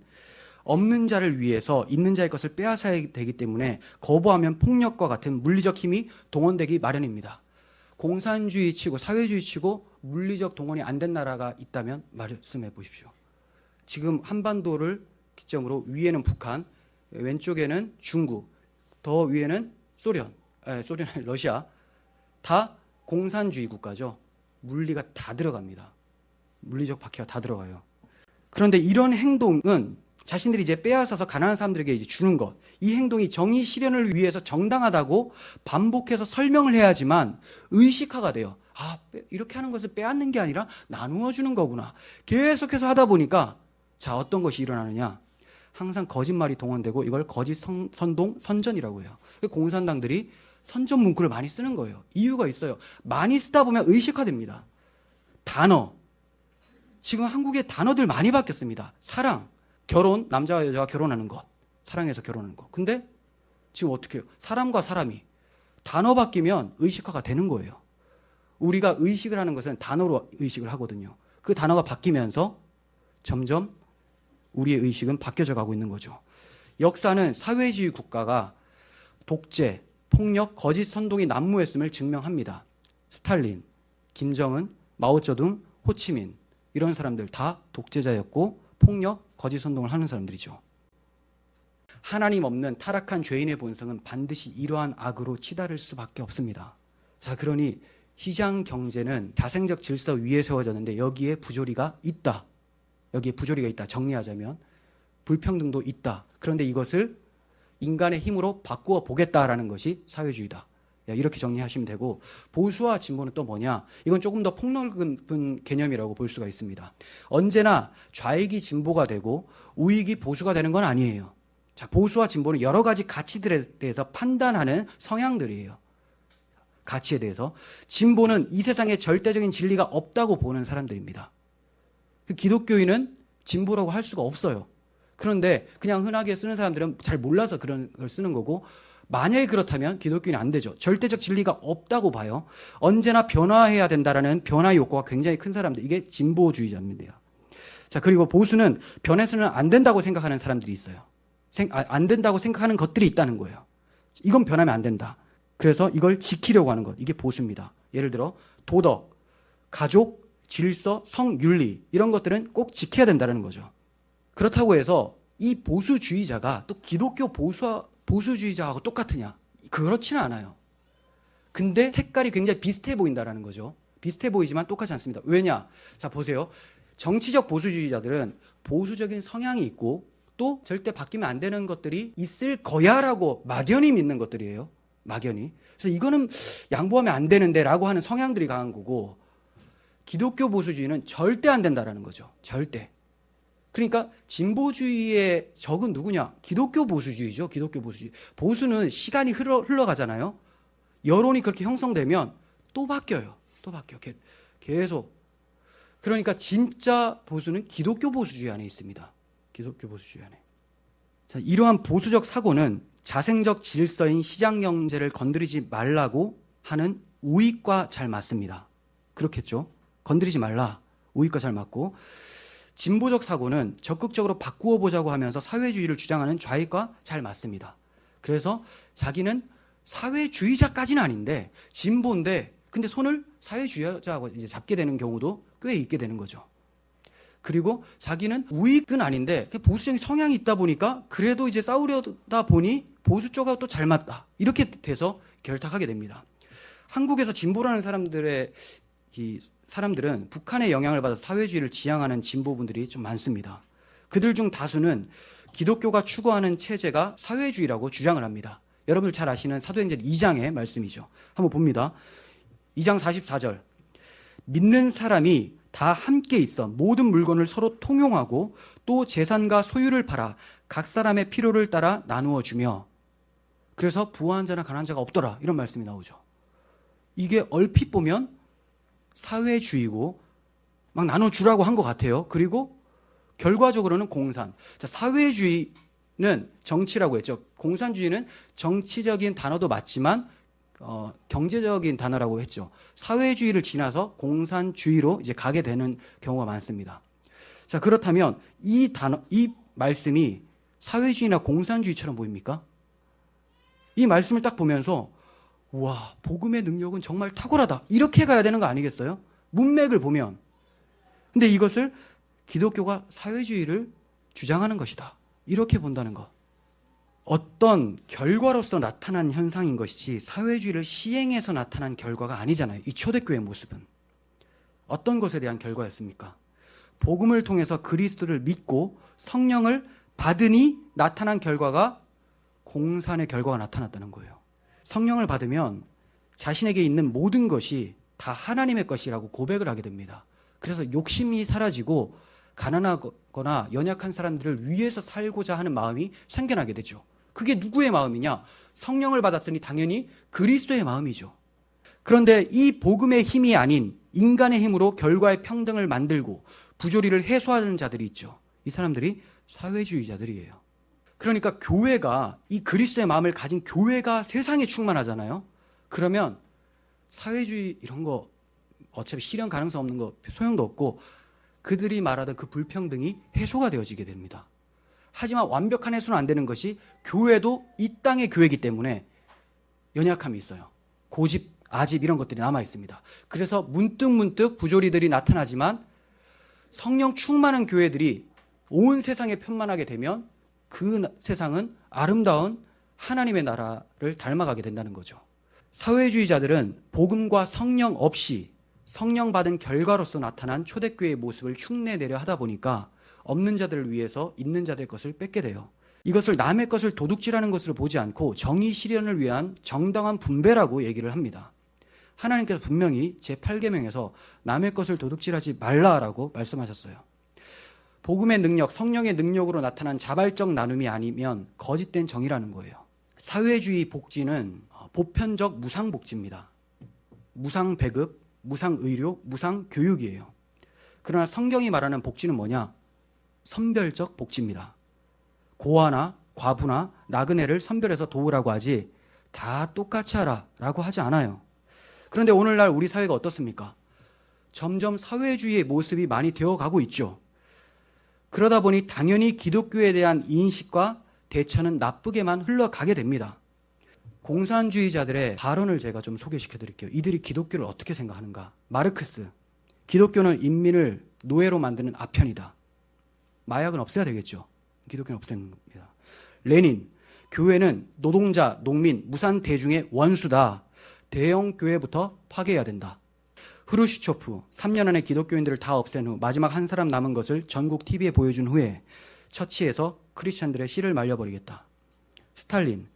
Speaker 1: 없는 자를 위해서 있는 자의 것을 빼앗아야 되기 때문에 거부하면 폭력과 같은 물리적 힘이 동원되기 마련입니다. 공산주의 치고 사회주의 치고 물리적 동원이 안 된 나라가 있다면 말씀해 보십시오. 지금 한반도를 기점으로 위에는 북한, 왼쪽에는 중국, 더 위에는 소련, 에, 소련 러시아 다 공산주의 국가죠. 물리가 다 들어갑니다. 물리적 박해가 다 들어가요. 그런데 이런 행동은 자신들이 이제 빼앗아서 가난한 사람들에게 이제 주는 것, 이 행동이 정의 실현을 위해서 정당하다고 반복해서 설명을 해야지만 의식화가 돼요. 아, 이렇게 하는 것을 빼앗는 게 아니라 나누어 주는 거구나. 계속해서 하다 보니까 자, 어떤 것이 일어나느냐? 항상 거짓말이 동원되고 이걸 거짓 선, 동 선전이라고 해요. 공산당들이 선전 문구를 많이 쓰는 거예요. 이유가 있어요. 많이 쓰다 보면 의식화됩니다. 단어. 지금 한국의 단어들 많이 바뀌었습니다. 사랑, 결혼, 남자와 여자가 결혼하는 것. 사랑해서 결혼하는 것. 근데 지금 어떻게 해요? 사람과 사람이 단어 바뀌면 의식화가 되는 거예요. 우리가 의식을 하는 것은 단어로 의식을 하거든요. 그 단어가 바뀌면서 점점 우리의 의식은 바뀌어져 가고 있는 거죠. 역사는 사회주의 국가가 독재, 폭력, 거짓 선동이 난무했음을 증명합니다. 스탈린, 김정은, 마오쩌둥, 호치민 이런 사람들 다 독재자였고 폭력, 거짓 선동을 하는 사람들이죠. 하나님 없는 타락한 죄인의 본성은 반드시 이러한 악으로 치달을 수밖에 없습니다. 자, 그러니 시장 경제는 자생적 질서 위에 세워졌는데 여기에 부조리가 있다. 여기에 부조리가 있다. 정리하자면 불평등도 있다. 그런데 이것을 인간의 힘으로 바꾸어 보겠다라는 것이 사회주의다. 이렇게 정리하시면 되고 보수와 진보는 또 뭐냐? 이건 조금 더 폭넓은 개념이라고 볼 수가 있습니다. 언제나 좌익이 진보가 되고 우익이 보수가 되는 건 아니에요. 자, 보수와 진보는 여러 가지 가치들에 대해서 판단하는 성향들이에요. 가치에 대해서 진보는 이 세상에 절대적인 진리가 없다고 보는 사람들입니다. 그 기독교인은 진보라고 할 수가 없어요. 그런데 그냥 흔하게 쓰는 사람들은 잘 몰라서 그런 걸 쓰는 거고 만약에 그렇다면 기독교인은 안 되죠. 절대적 진리가 없다고 봐요. 언제나 변화해야 된다라는 변화 욕구가 굉장히 큰 사람들. 이게 진보주의자입니다. 자, 그리고 보수는 변해서는 안 된다고 생각하는 사람들이 있어요. 아, 안 된다고 생각하는 것들이 있다는 거예요. 이건 변하면 안 된다. 그래서 이걸 지키려고 하는 것. 이게 보수입니다. 예를 들어 도덕, 가족, 질서, 성, 윤리 이런 것들은 꼭 지켜야 된다는 거죠. 그렇다고 해서 이 보수주의자가 또 기독교 보수 보수주의자하고 똑같으냐? 그렇지는 않아요. 근데 색깔이 굉장히 비슷해 보인다라는 거죠. 비슷해 보이지만 똑같지 않습니다. 왜냐? 자, 보세요. 정치적 보수주의자들은 보수적인 성향이 있고 또 절대 바뀌면 안 되는 것들이 있을 거야라고 막연히 믿는 것들이에요. 막연히. 그래서 이거는 양보하면 안 되는데라고 하는 성향들이 강한 거고 기독교 보수주의는 절대 안 된다라는 거죠. 절대. 그러니까 진보주의의 적은 누구냐? 기독교 보수주의죠. 기독교 보수주의. 보수는 시간이 흘러, 흘러가잖아요. 여론이 그렇게 형성되면 또 바뀌어요. 또 바뀌어. 계속. 그러니까 진짜 보수는 기독교 보수주의 안에 있습니다. 기독교 보수주의 안에. 자, 이러한 보수적 사고는 자생적 질서인 시장 경제를 건드리지 말라고 하는 우익과 잘 맞습니다. 그렇겠죠? 건드리지 말라. 우익과 잘 맞고 진보적 사고는 적극적으로 바꾸어 보자고 하면서 사회주의를 주장하는 좌익과 잘 맞습니다. 그래서 자기는 사회주의자까지는 아닌데 진보인데 근데 손을 사회주의자하고 이제 잡게 되는 경우도 꽤 있게 되는 거죠. 그리고 자기는 우익은 아닌데 보수적인 성향이 있다 보니까 그래도 이제 싸우려다 보니 보수 쪽하고 또 잘 맞다. 이렇게 돼서 결탁하게 됩니다. 한국에서 진보라는 사람들의 이 사람들은 북한의 영향을 받아 사회주의를 지향하는 진보분들이 좀 많습니다. 그들 중 다수는 기독교가 추구하는 체제가 사회주의라고 주장을 합니다. 여러분들 잘 아시는 사도행전 2장의 말씀이죠. 한번 봅니다. 2장 44절. 믿는 사람이 다 함께 있어 모든 물건을 서로 통용하고 또 재산과 소유를 팔아 각 사람의 필요를 따라 나누어 주며 그래서 부한 자나 가난한 자가 없더라 이런 말씀이 나오죠. 이게 얼핏 보면 사회주의고 막 나눠주라고 한 것 같아요. 그리고 결과적으로는 공산. 자, 사회주의는 정치라고 했죠. 공산주의는 정치적인 단어도 맞지만 어, 경제적인 단어라고 했죠. 사회주의를 지나서 공산주의로 이제 가게 되는 경우가 많습니다. 자, 그렇다면 이 단어, 이 말씀이 사회주의나 공산주의처럼 보입니까? 이 말씀을 딱 보면서 와, 복음의 능력은 정말 탁월하다. 이렇게 가야 되는 거 아니겠어요? 문맥을 보면. 근데 이것을 기독교가 사회주의를 주장하는 것이다. 이렇게 본다는 것. 어떤 결과로서 나타난 현상인 것이지 사회주의를 시행해서 나타난 결과가 아니잖아요. 이 초대교회 모습은. 어떤 것에 대한 결과였습니까? 복음을 통해서 그리스도를 믿고 성령을 받으니 나타난 결과가 공산의 결과가 나타났다는 거예요. 성령을 받으면 자신에게 있는 모든 것이 다 하나님의 것이라고 고백을 하게 됩니다. 그래서 욕심이 사라지고 가난하거나 연약한 사람들을 위해서 살고자 하는 마음이 생겨나게 되죠. 그게 누구의 마음이냐? 성령을 받았으니 당연히 그리스도의 마음이죠. 그런데 이 복음의 힘이 아닌 인간의 힘으로 결과의 평등을 만들고 부조리를 해소하는 자들이 있죠. 이 사람들이 사회주의자들이에요. 그러니까 교회가 이 그리스도의 마음을 가진 교회가 세상에 충만하잖아요. 그러면 사회주의 이런 거 어차피 실현 가능성 없는 거 소용도 없고 그들이 말하던 그 불평등이 해소가 되어지게 됩니다. 하지만 완벽한 해소는 안 되는 것이 교회도 이 땅의 교회이기 때문에 연약함이 있어요. 고집, 아집 이런 것들이 남아 있습니다. 그래서 문득 문득 부조리들이 나타나지만 성령 충만한 교회들이 온 세상에 편만하게 되면 그 나- 세상은 아름다운 하나님의 나라를 닮아가게 된다는 거죠. 사회주의자들은 복음과 성령 없이 성령 받은 결과로서 나타난 초대교회의 모습을 흉내내려 하다 보니까 없는 자들을 위해서 있는 자들 것을 뺏게 돼요. 이것을 남의 것을 도둑질하는 것으로 보지 않고 정의 실현을 위한 정당한 분배라고 얘기를 합니다. 하나님께서 분명히 제8계명에서 남의 것을 도둑질하지 말라라고 말씀하셨어요. 복음의 능력, 성령의 능력으로 나타난 자발적 나눔이 아니면 거짓된 정의라는 거예요. 사회주의 복지는 어, 보편적 무상 복지입니다. 무상 배급, 무상 의료, 무상 교육이에요. 그러나 성경이 말하는 복지는 뭐냐? 선별적 복지입니다. 고아나 과부나 나그네를 선별해서 도우라고 하지 다 똑같이 하라 라고 하지 않아요. 그런데 오늘날 우리 사회가 어떻습니까? 점점 사회주의의 모습이 많이 되어 가고 있죠. 그러다 보니 당연히 기독교에 대한 인식과 대처는 나쁘게만 흘러가게 됩니다. 공산주의자들의 발언을 제가 좀 소개시켜 드릴게요. 이들이 기독교를 어떻게 생각하는가? 마르크스. 기독교는 인민을 노예로 만드는 아편이다. 마약은 없애야 되겠죠. 기독교는 없애는 겁니다. 레닌. 교회는 노동자, 농민, 무산 대중의 원수다. 대형 교회부터 파괴해야 된다. 후르시초프 3년 안에 기독교인들을 다 없앤 후 마지막 한 사람 남은 것을 전국 TV에 보여준 후에 처치해서 크리스천들의 씨를 말려버리겠다. 스탈린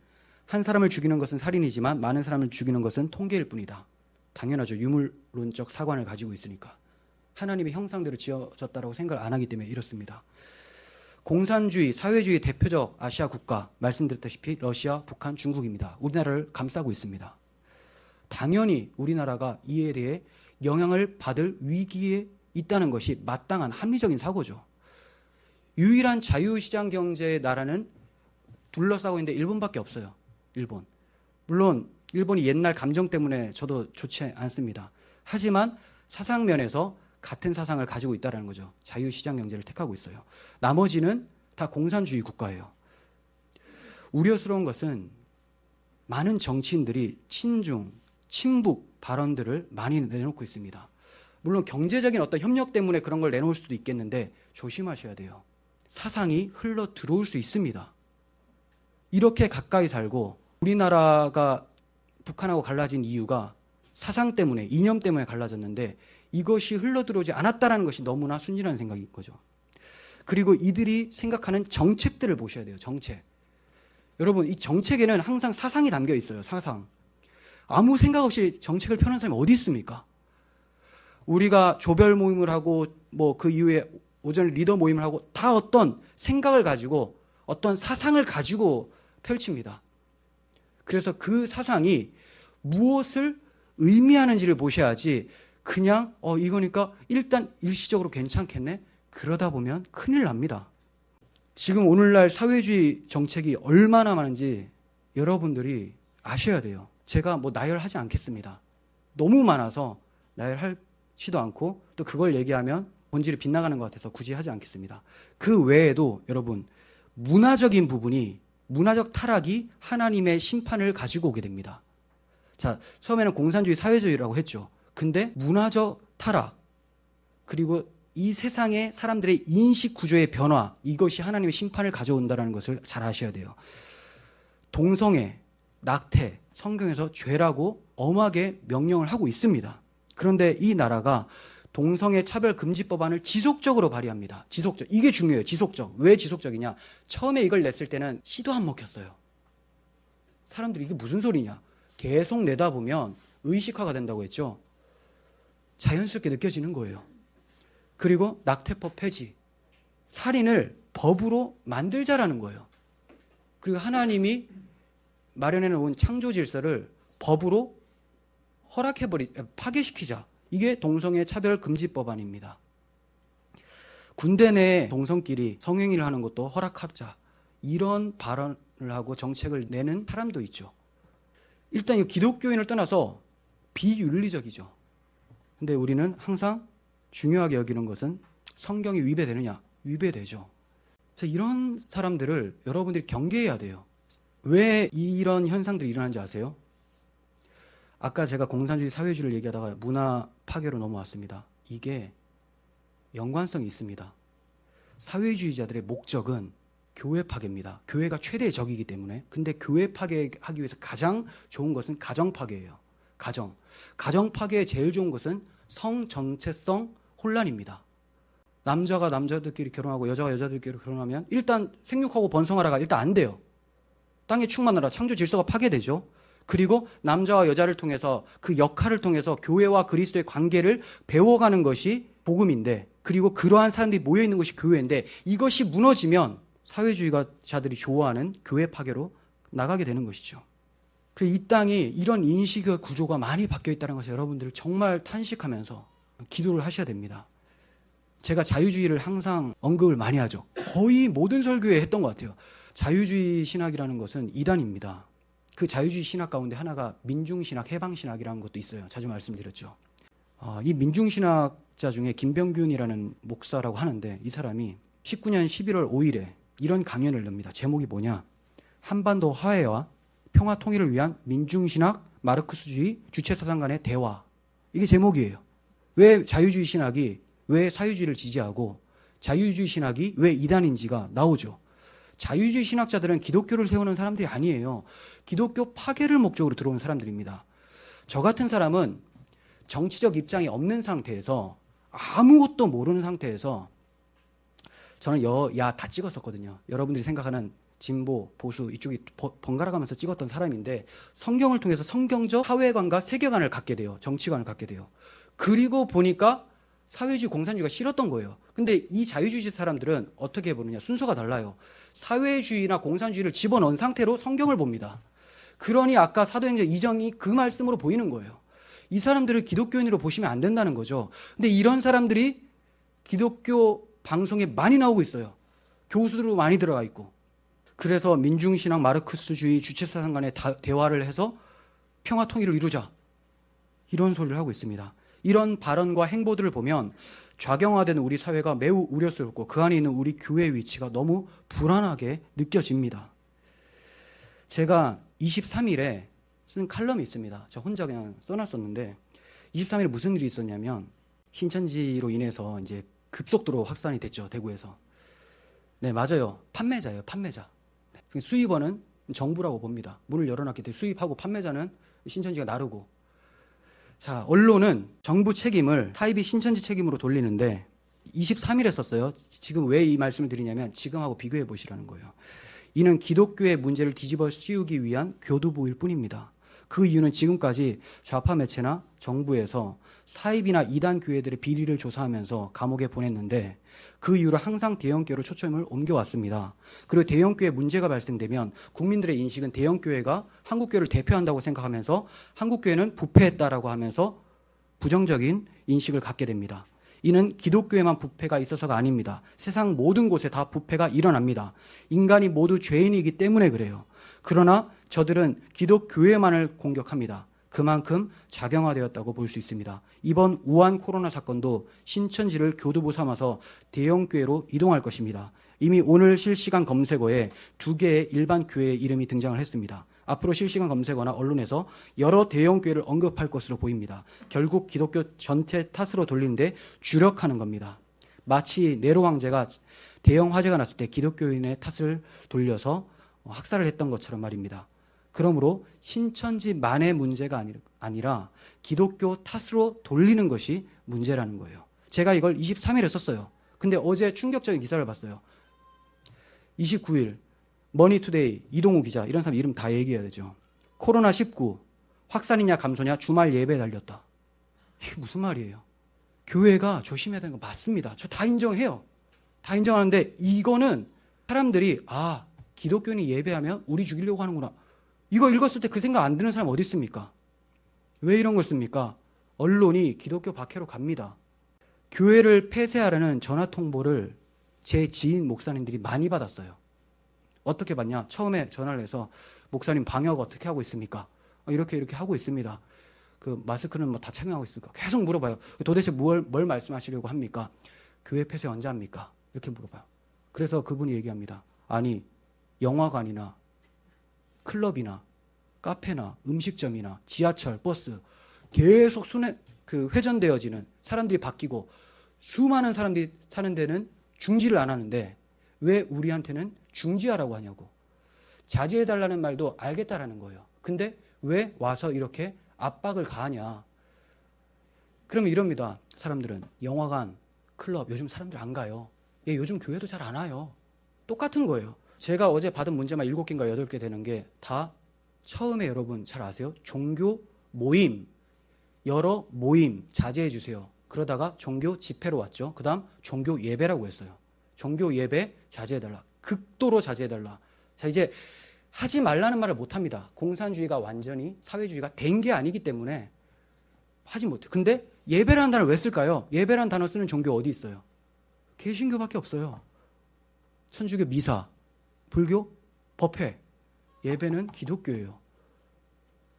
Speaker 1: 한 사람을 죽이는 것은 살인이지만 많은 사람을 죽이는 것은 통계일 뿐이다. 당연하죠. 유물론적 사관을 가지고 있으니까. 하나님의 형상대로 지어졌다고 생각을 안 하기 때문에 이렇습니다. 공산주의, 사회주의 대표적 아시아 국가 말씀드렸다시피 러시아, 북한, 중국입니다. 우리나라를 감싸고 있습니다. 당연히 우리나라가 이에 대해 영향을 받을 위기에 있다는 것이 마땅한 합리적인 사고죠. 유일한 자유시장 경제의 나라는 둘러싸고 있는데 일본밖에 없어요. 일본. 물론 일본이 옛날 감정 때문에 저도 좋지 않습니다. 하지만 사상면에서 같은 사상을 가지고 있다는 거죠. 자유시장 경제를 택하고 있어요. 나머지는 다 공산주의 국가예요. 우려스러운 것은 많은 정치인들이 친중, 친북 발언들을 많이 내놓고 있습니다. 물론 경제적인 어떤 협력 때문에 그런 걸 내놓을 수도 있겠는데 조심하셔야 돼요. 사상이 흘러 들어올 수 있습니다. 이렇게 가까이 살고 우리나라가 북한하고 갈라진 이유가 사상 때문에 이념 때문에 갈라졌는데 이것이 흘러 들어오지 않았다라는 것이 너무나 순진한 생각인 거죠. 그리고 이들이 생각하는 정책들을 보셔야 돼요. 정책. 여러분 이 정책에는 항상 사상이 담겨 있어요. 사상. 아무 생각 없이 정책을 펴는 사람이 어디 있습니까? 우리가 조별 모임을 하고 뭐 그 이후에 오전 리더 모임을 하고 다 어떤 생각을 가지고 어떤 사상을 가지고 펼칩니다. 그래서 그 사상이 무엇을 의미하는지를 보셔야지 그냥 어 이거니까 일단 일시적으로 괜찮겠네 그러다 보면 큰일 납니다. 지금 오늘날 사회주의 정책이 얼마나 많은지 여러분들이 아셔야 돼요. 제가 뭐 나열하지 않겠습니다. 너무 많아서 나열하지도 않고 또 그걸 얘기하면 본질이 빗나가는 것 같아서 굳이 하지 않겠습니다. 그 외에도 여러분 문화적인 부분이 문화적 타락이 하나님의 심판을 가지고 오게 됩니다. 자, 처음에는 공산주의 사회주의라고 했죠. 근데 문화적 타락 그리고 이 세상의 사람들의 인식 구조의 변화 이것이 하나님의 심판을 가져온다는 것을 잘 아셔야 돼요. 동성애, 낙태, 성경에서 죄라고 엄하게 명령을 하고 있습니다. 그런데 이 나라가 동성애 차별 금지 법안을 지속적으로 발의합니다. 지속적. 이게 중요해요. 지속적. 왜 지속적이냐? 처음에 이걸 냈을 때는 시도 안 먹혔어요. 사람들이 이게 무슨 소리냐? 계속 내다 보면 의식화가 된다고 했죠. 자연스럽게 느껴지는 거예요. 그리고 낙태법 폐지. 살인을 법으로 만들자라는 거예요. 그리고 하나님이 마련해 놓은 창조 질서를 법으로 허락해버리, 파괴시키자. 이게 동성애 차별 금지 법안입니다. 군대 내 동성끼리 성행위를 하는 것도 허락하자. 이런 발언을 하고 정책을 내는 사람도 있죠. 일단 이 기독교인을 떠나서 비윤리적이죠. 근데 우리는 항상 중요하게 여기는 것은 성경이 위배되느냐? 위배되죠. 그래서 이런 사람들을 여러분들이 경계해야 돼요. 왜 이런 현상들이 일어나는지 아세요? 아까 제가 공산주의 사회주의를 얘기하다가 문화 파괴로 넘어왔습니다. 이게
Speaker 2: 연관성이 있습니다. 사회주의자들의 목적은 교회 파괴입니다. 교회가 최대의 적이기 때문에. 근데 교회 파괴하기 위해서 가장 좋은 것은 가정 파괴예요. 가정. 가정 파괴에 제일 좋은 것은 성 정체성 혼란입니다. 남자가 남자들끼리 결혼하고 여자가 여자들끼리 결혼하면 일단 생육하고 번성하라가 일단 안 돼요. 땅에 충만하라 창조 질서가 파괴되죠. 그리고 남자와 여자를 통해서 그 역할을 통해서 교회와 그리스도의 관계를 배워가는 것이 복음인데 그리고 그러한 사람들이 모여 있는 것이 교회인데 이것이 무너지면 사회주의자들이 좋아하는 교회 파괴로 나가게 되는 것이죠. 그래서 이 땅이 이런 인식의 구조가 많이 바뀌어 있다는 것을 여러분들 정말 탄식하면서 기도를 하셔야 됩니다. 제가 자유주의를 항상 언급을 많이 하죠. 거의 모든 설교에 했던 것 같아요. 자유주의 신학이라는 것은 이단입니다. 그 자유주의 신학 가운데 하나가 민중신학, 해방신학이라는 것도 있어요. 자주 말씀드렸죠. 어, 이 민중신학자 중에 김병균이라는 목사라고 하는데 이 사람이 19년 11월 5일에 이런 강연을 냅니다. 제목이 뭐냐? 한반도 화해와 평화 통일을 위한 민중신학, 마르크스주의, 주체사상 간의 대화. 이게 제목이에요. 왜 자유주의 신학이 왜 사유주의를 지지하고 자유주의 신학이 왜 이단인지가 나오죠. 자유주의 신학자들은 기독교를 세우는 사람들이 아니에요. 기독교 파괴를 목적으로 들어온 사람들입니다. 저 같은 사람은 정치적 입장이 없는 상태에서 아무것도 모르는 상태에서 저는 여야 다 찍었었거든요. 여러분들이 생각하는 진보, 보수 이쪽이 번갈아 가면서 찍었던 사람인데 성경을 통해서 성경적 사회관과 세계관을 갖게 돼요. 정치관을 갖게 돼요. 그리고 보니까 사회주의 공산주의가 싫었던 거예요. 근데 이 자유주의 사람들은 어떻게 보느냐 순서가 달라요. 사회주의나 공산주의를 집어넣은 상태로 성경을 봅니다. 그러니 아까 사도행전 이정이 그 말씀으로 보이는 거예요. 이 사람들을 기독교인으로 보시면 안 된다는 거죠. 근데 이런 사람들이 기독교 방송에 많이 나오고 있어요. 교수들로 많이 들어가 있고. 그래서 민중신앙 마르크스주의 주체사상 간의 대화를 해서 평화 통일을 이루자. 이런 소리를 하고 있습니다. 이런 발언과 행보들을 보면 좌경화되는 우리 사회가 매우 우려스럽고 그 안에 있는 우리 교회의 위치가 너무 불안하게 느껴집니다. 제가 23일에 쓴 칼럼이 있습니다. 저 혼자 그냥 써놨었는데 23일에 무슨 일이 있었냐면 신천지로 인해서 이제 급속도로 확산이 됐죠 대구에서. 네 맞아요 판매자예요 판매자. 네, 수입원은 정부라고 봅니다. 문을 열어놨기 때문에 수입하고 판매자는 신천지가 나르고 자, 언론은 정부 책임을 사이비 신천지 책임으로 돌리는데 23일에 썼어요. 지금 왜 이 말씀을 드리냐면 지금하고 비교해 보시라는 거예요. 이는 기독교의 문제를 뒤집어 씌우기 위한 교두보일 뿐입니다. 그 이유는 지금까지 좌파 매체나 정부에서 사입이나 이단 교회들의 비리를 조사하면서 감옥에 보냈는데 그 이후로 항상 대형교회로 초점을 옮겨왔습니다. 그리고 대형교회 문제가 발생되면 국민들의 인식은 대형교회가 한국교회를 대표한다고 생각하면서 한국교회는 부패했다라고 하면서 부정적인 인식을 갖게 됩니다. 이는 기독교에만 부패가 있어서가 아닙니다. 세상 모든 곳에 다 부패가 일어납니다. 인간이 모두 죄인이기 때문에 그래요. 그러나 저들은 기독교회만을 공격합니다. 그만큼 작용화되었다고 볼 수 있습니다. 이번 우한 코로나 사건도 신천지를 교두보 삼아서 대형교회로 이동할 것입니다. 이미 오늘 실시간 검색어에 두 개의 일반 교회의 이름이 등장을 했습니다. 앞으로 실시간 검색어나 언론에서 여러 대형 교회를 언급할 것으로 보입니다. 결국 기독교 전체 탓으로 돌리는데 주력하는 겁니다. 마치 네로 황제가 대형 화재가 났을 때 기독교인의 탓을 돌려서 학살을 했던 것처럼 말입니다. 그러므로 신천지만의 문제가 아니라 기독교 탓으로 돌리는 것이 문제라는 거예요. 제가 이걸 23일에 썼어요. 근데 어제 충격적인 기사를 봤어요. 29일 머니투데이 이동우 기자 이런 사람 이름 다 얘기해야 되죠. 코로나19 확산이냐 감소냐 주말 예배 달렸다. 이게 무슨 말이에요? 교회가 조심해야 되는 거 맞습니다. 저 다 인정해요. 다 인정하는데 이거는 사람들이 아 기독교인이 예배하면 우리 죽이려고 하는구나. 이거 읽었을 때 그 생각 안 드는 사람 어디 있습니까? 왜 이런 걸 씁니까? 언론이 기독교 박해로 갑니다. 교회를 폐쇄하라는 전화 통보를 제 지인 목사님들이 많이 받았어요. 어떻게 받냐? 처음에 전화를 해서 목사님 방역 어떻게 하고 있습니까? 어, 이렇게 이렇게 하고 있습니다. 그 마스크는 뭐 다 착용하고 있습니까? 계속 물어봐요. 도대체 뭘, 뭘 말씀하시려고 합니까? 교회 폐쇄 언제 합니까? 이렇게 물어봐요. 그래서 그분이 얘기합니다. 아니 영화관이나 클럽이나 카페나 음식점이나 지하철, 버스 계속 순회 그 회전되어지는 사람들이 바뀌고 수많은 사람들이 사는 데는 중지를 안 하는데 왜 우리한테는 중지하라고 하냐고. 자제해달라는 말도 알겠다라는 거예요. 근데 왜 와서 이렇게 압박을 가하냐. 그러면 이럽니다. 사람들은 영화관, 클럽 요즘 사람들 안 가요. 예, 요즘 교회도 잘 안 와요. 똑같은 거예요. 제가 어제 받은 문제만 7개인가 8개 되는 게 다 처음에 여러분 잘 아세요? 종교 모임, 여러 모임 자제해 주세요. 그러다가 종교 집회로 왔죠. 그 다음 종교 예배라고 했어요. 종교 예배 자제해달라. 극도로 자제해달라. 자, 이제 하지 말라는 말을 못 합니다. 공산주의가 완전히 사회주의가 된 게 아니기 때문에 하지 못해. 근데 예배라는 단어를 왜 쓸까요? 예배라는 단어 쓰는 종교 어디 있어요? 개신교밖에 없어요. 천주교 미사, 불교 법회, 예배는 기독교예요.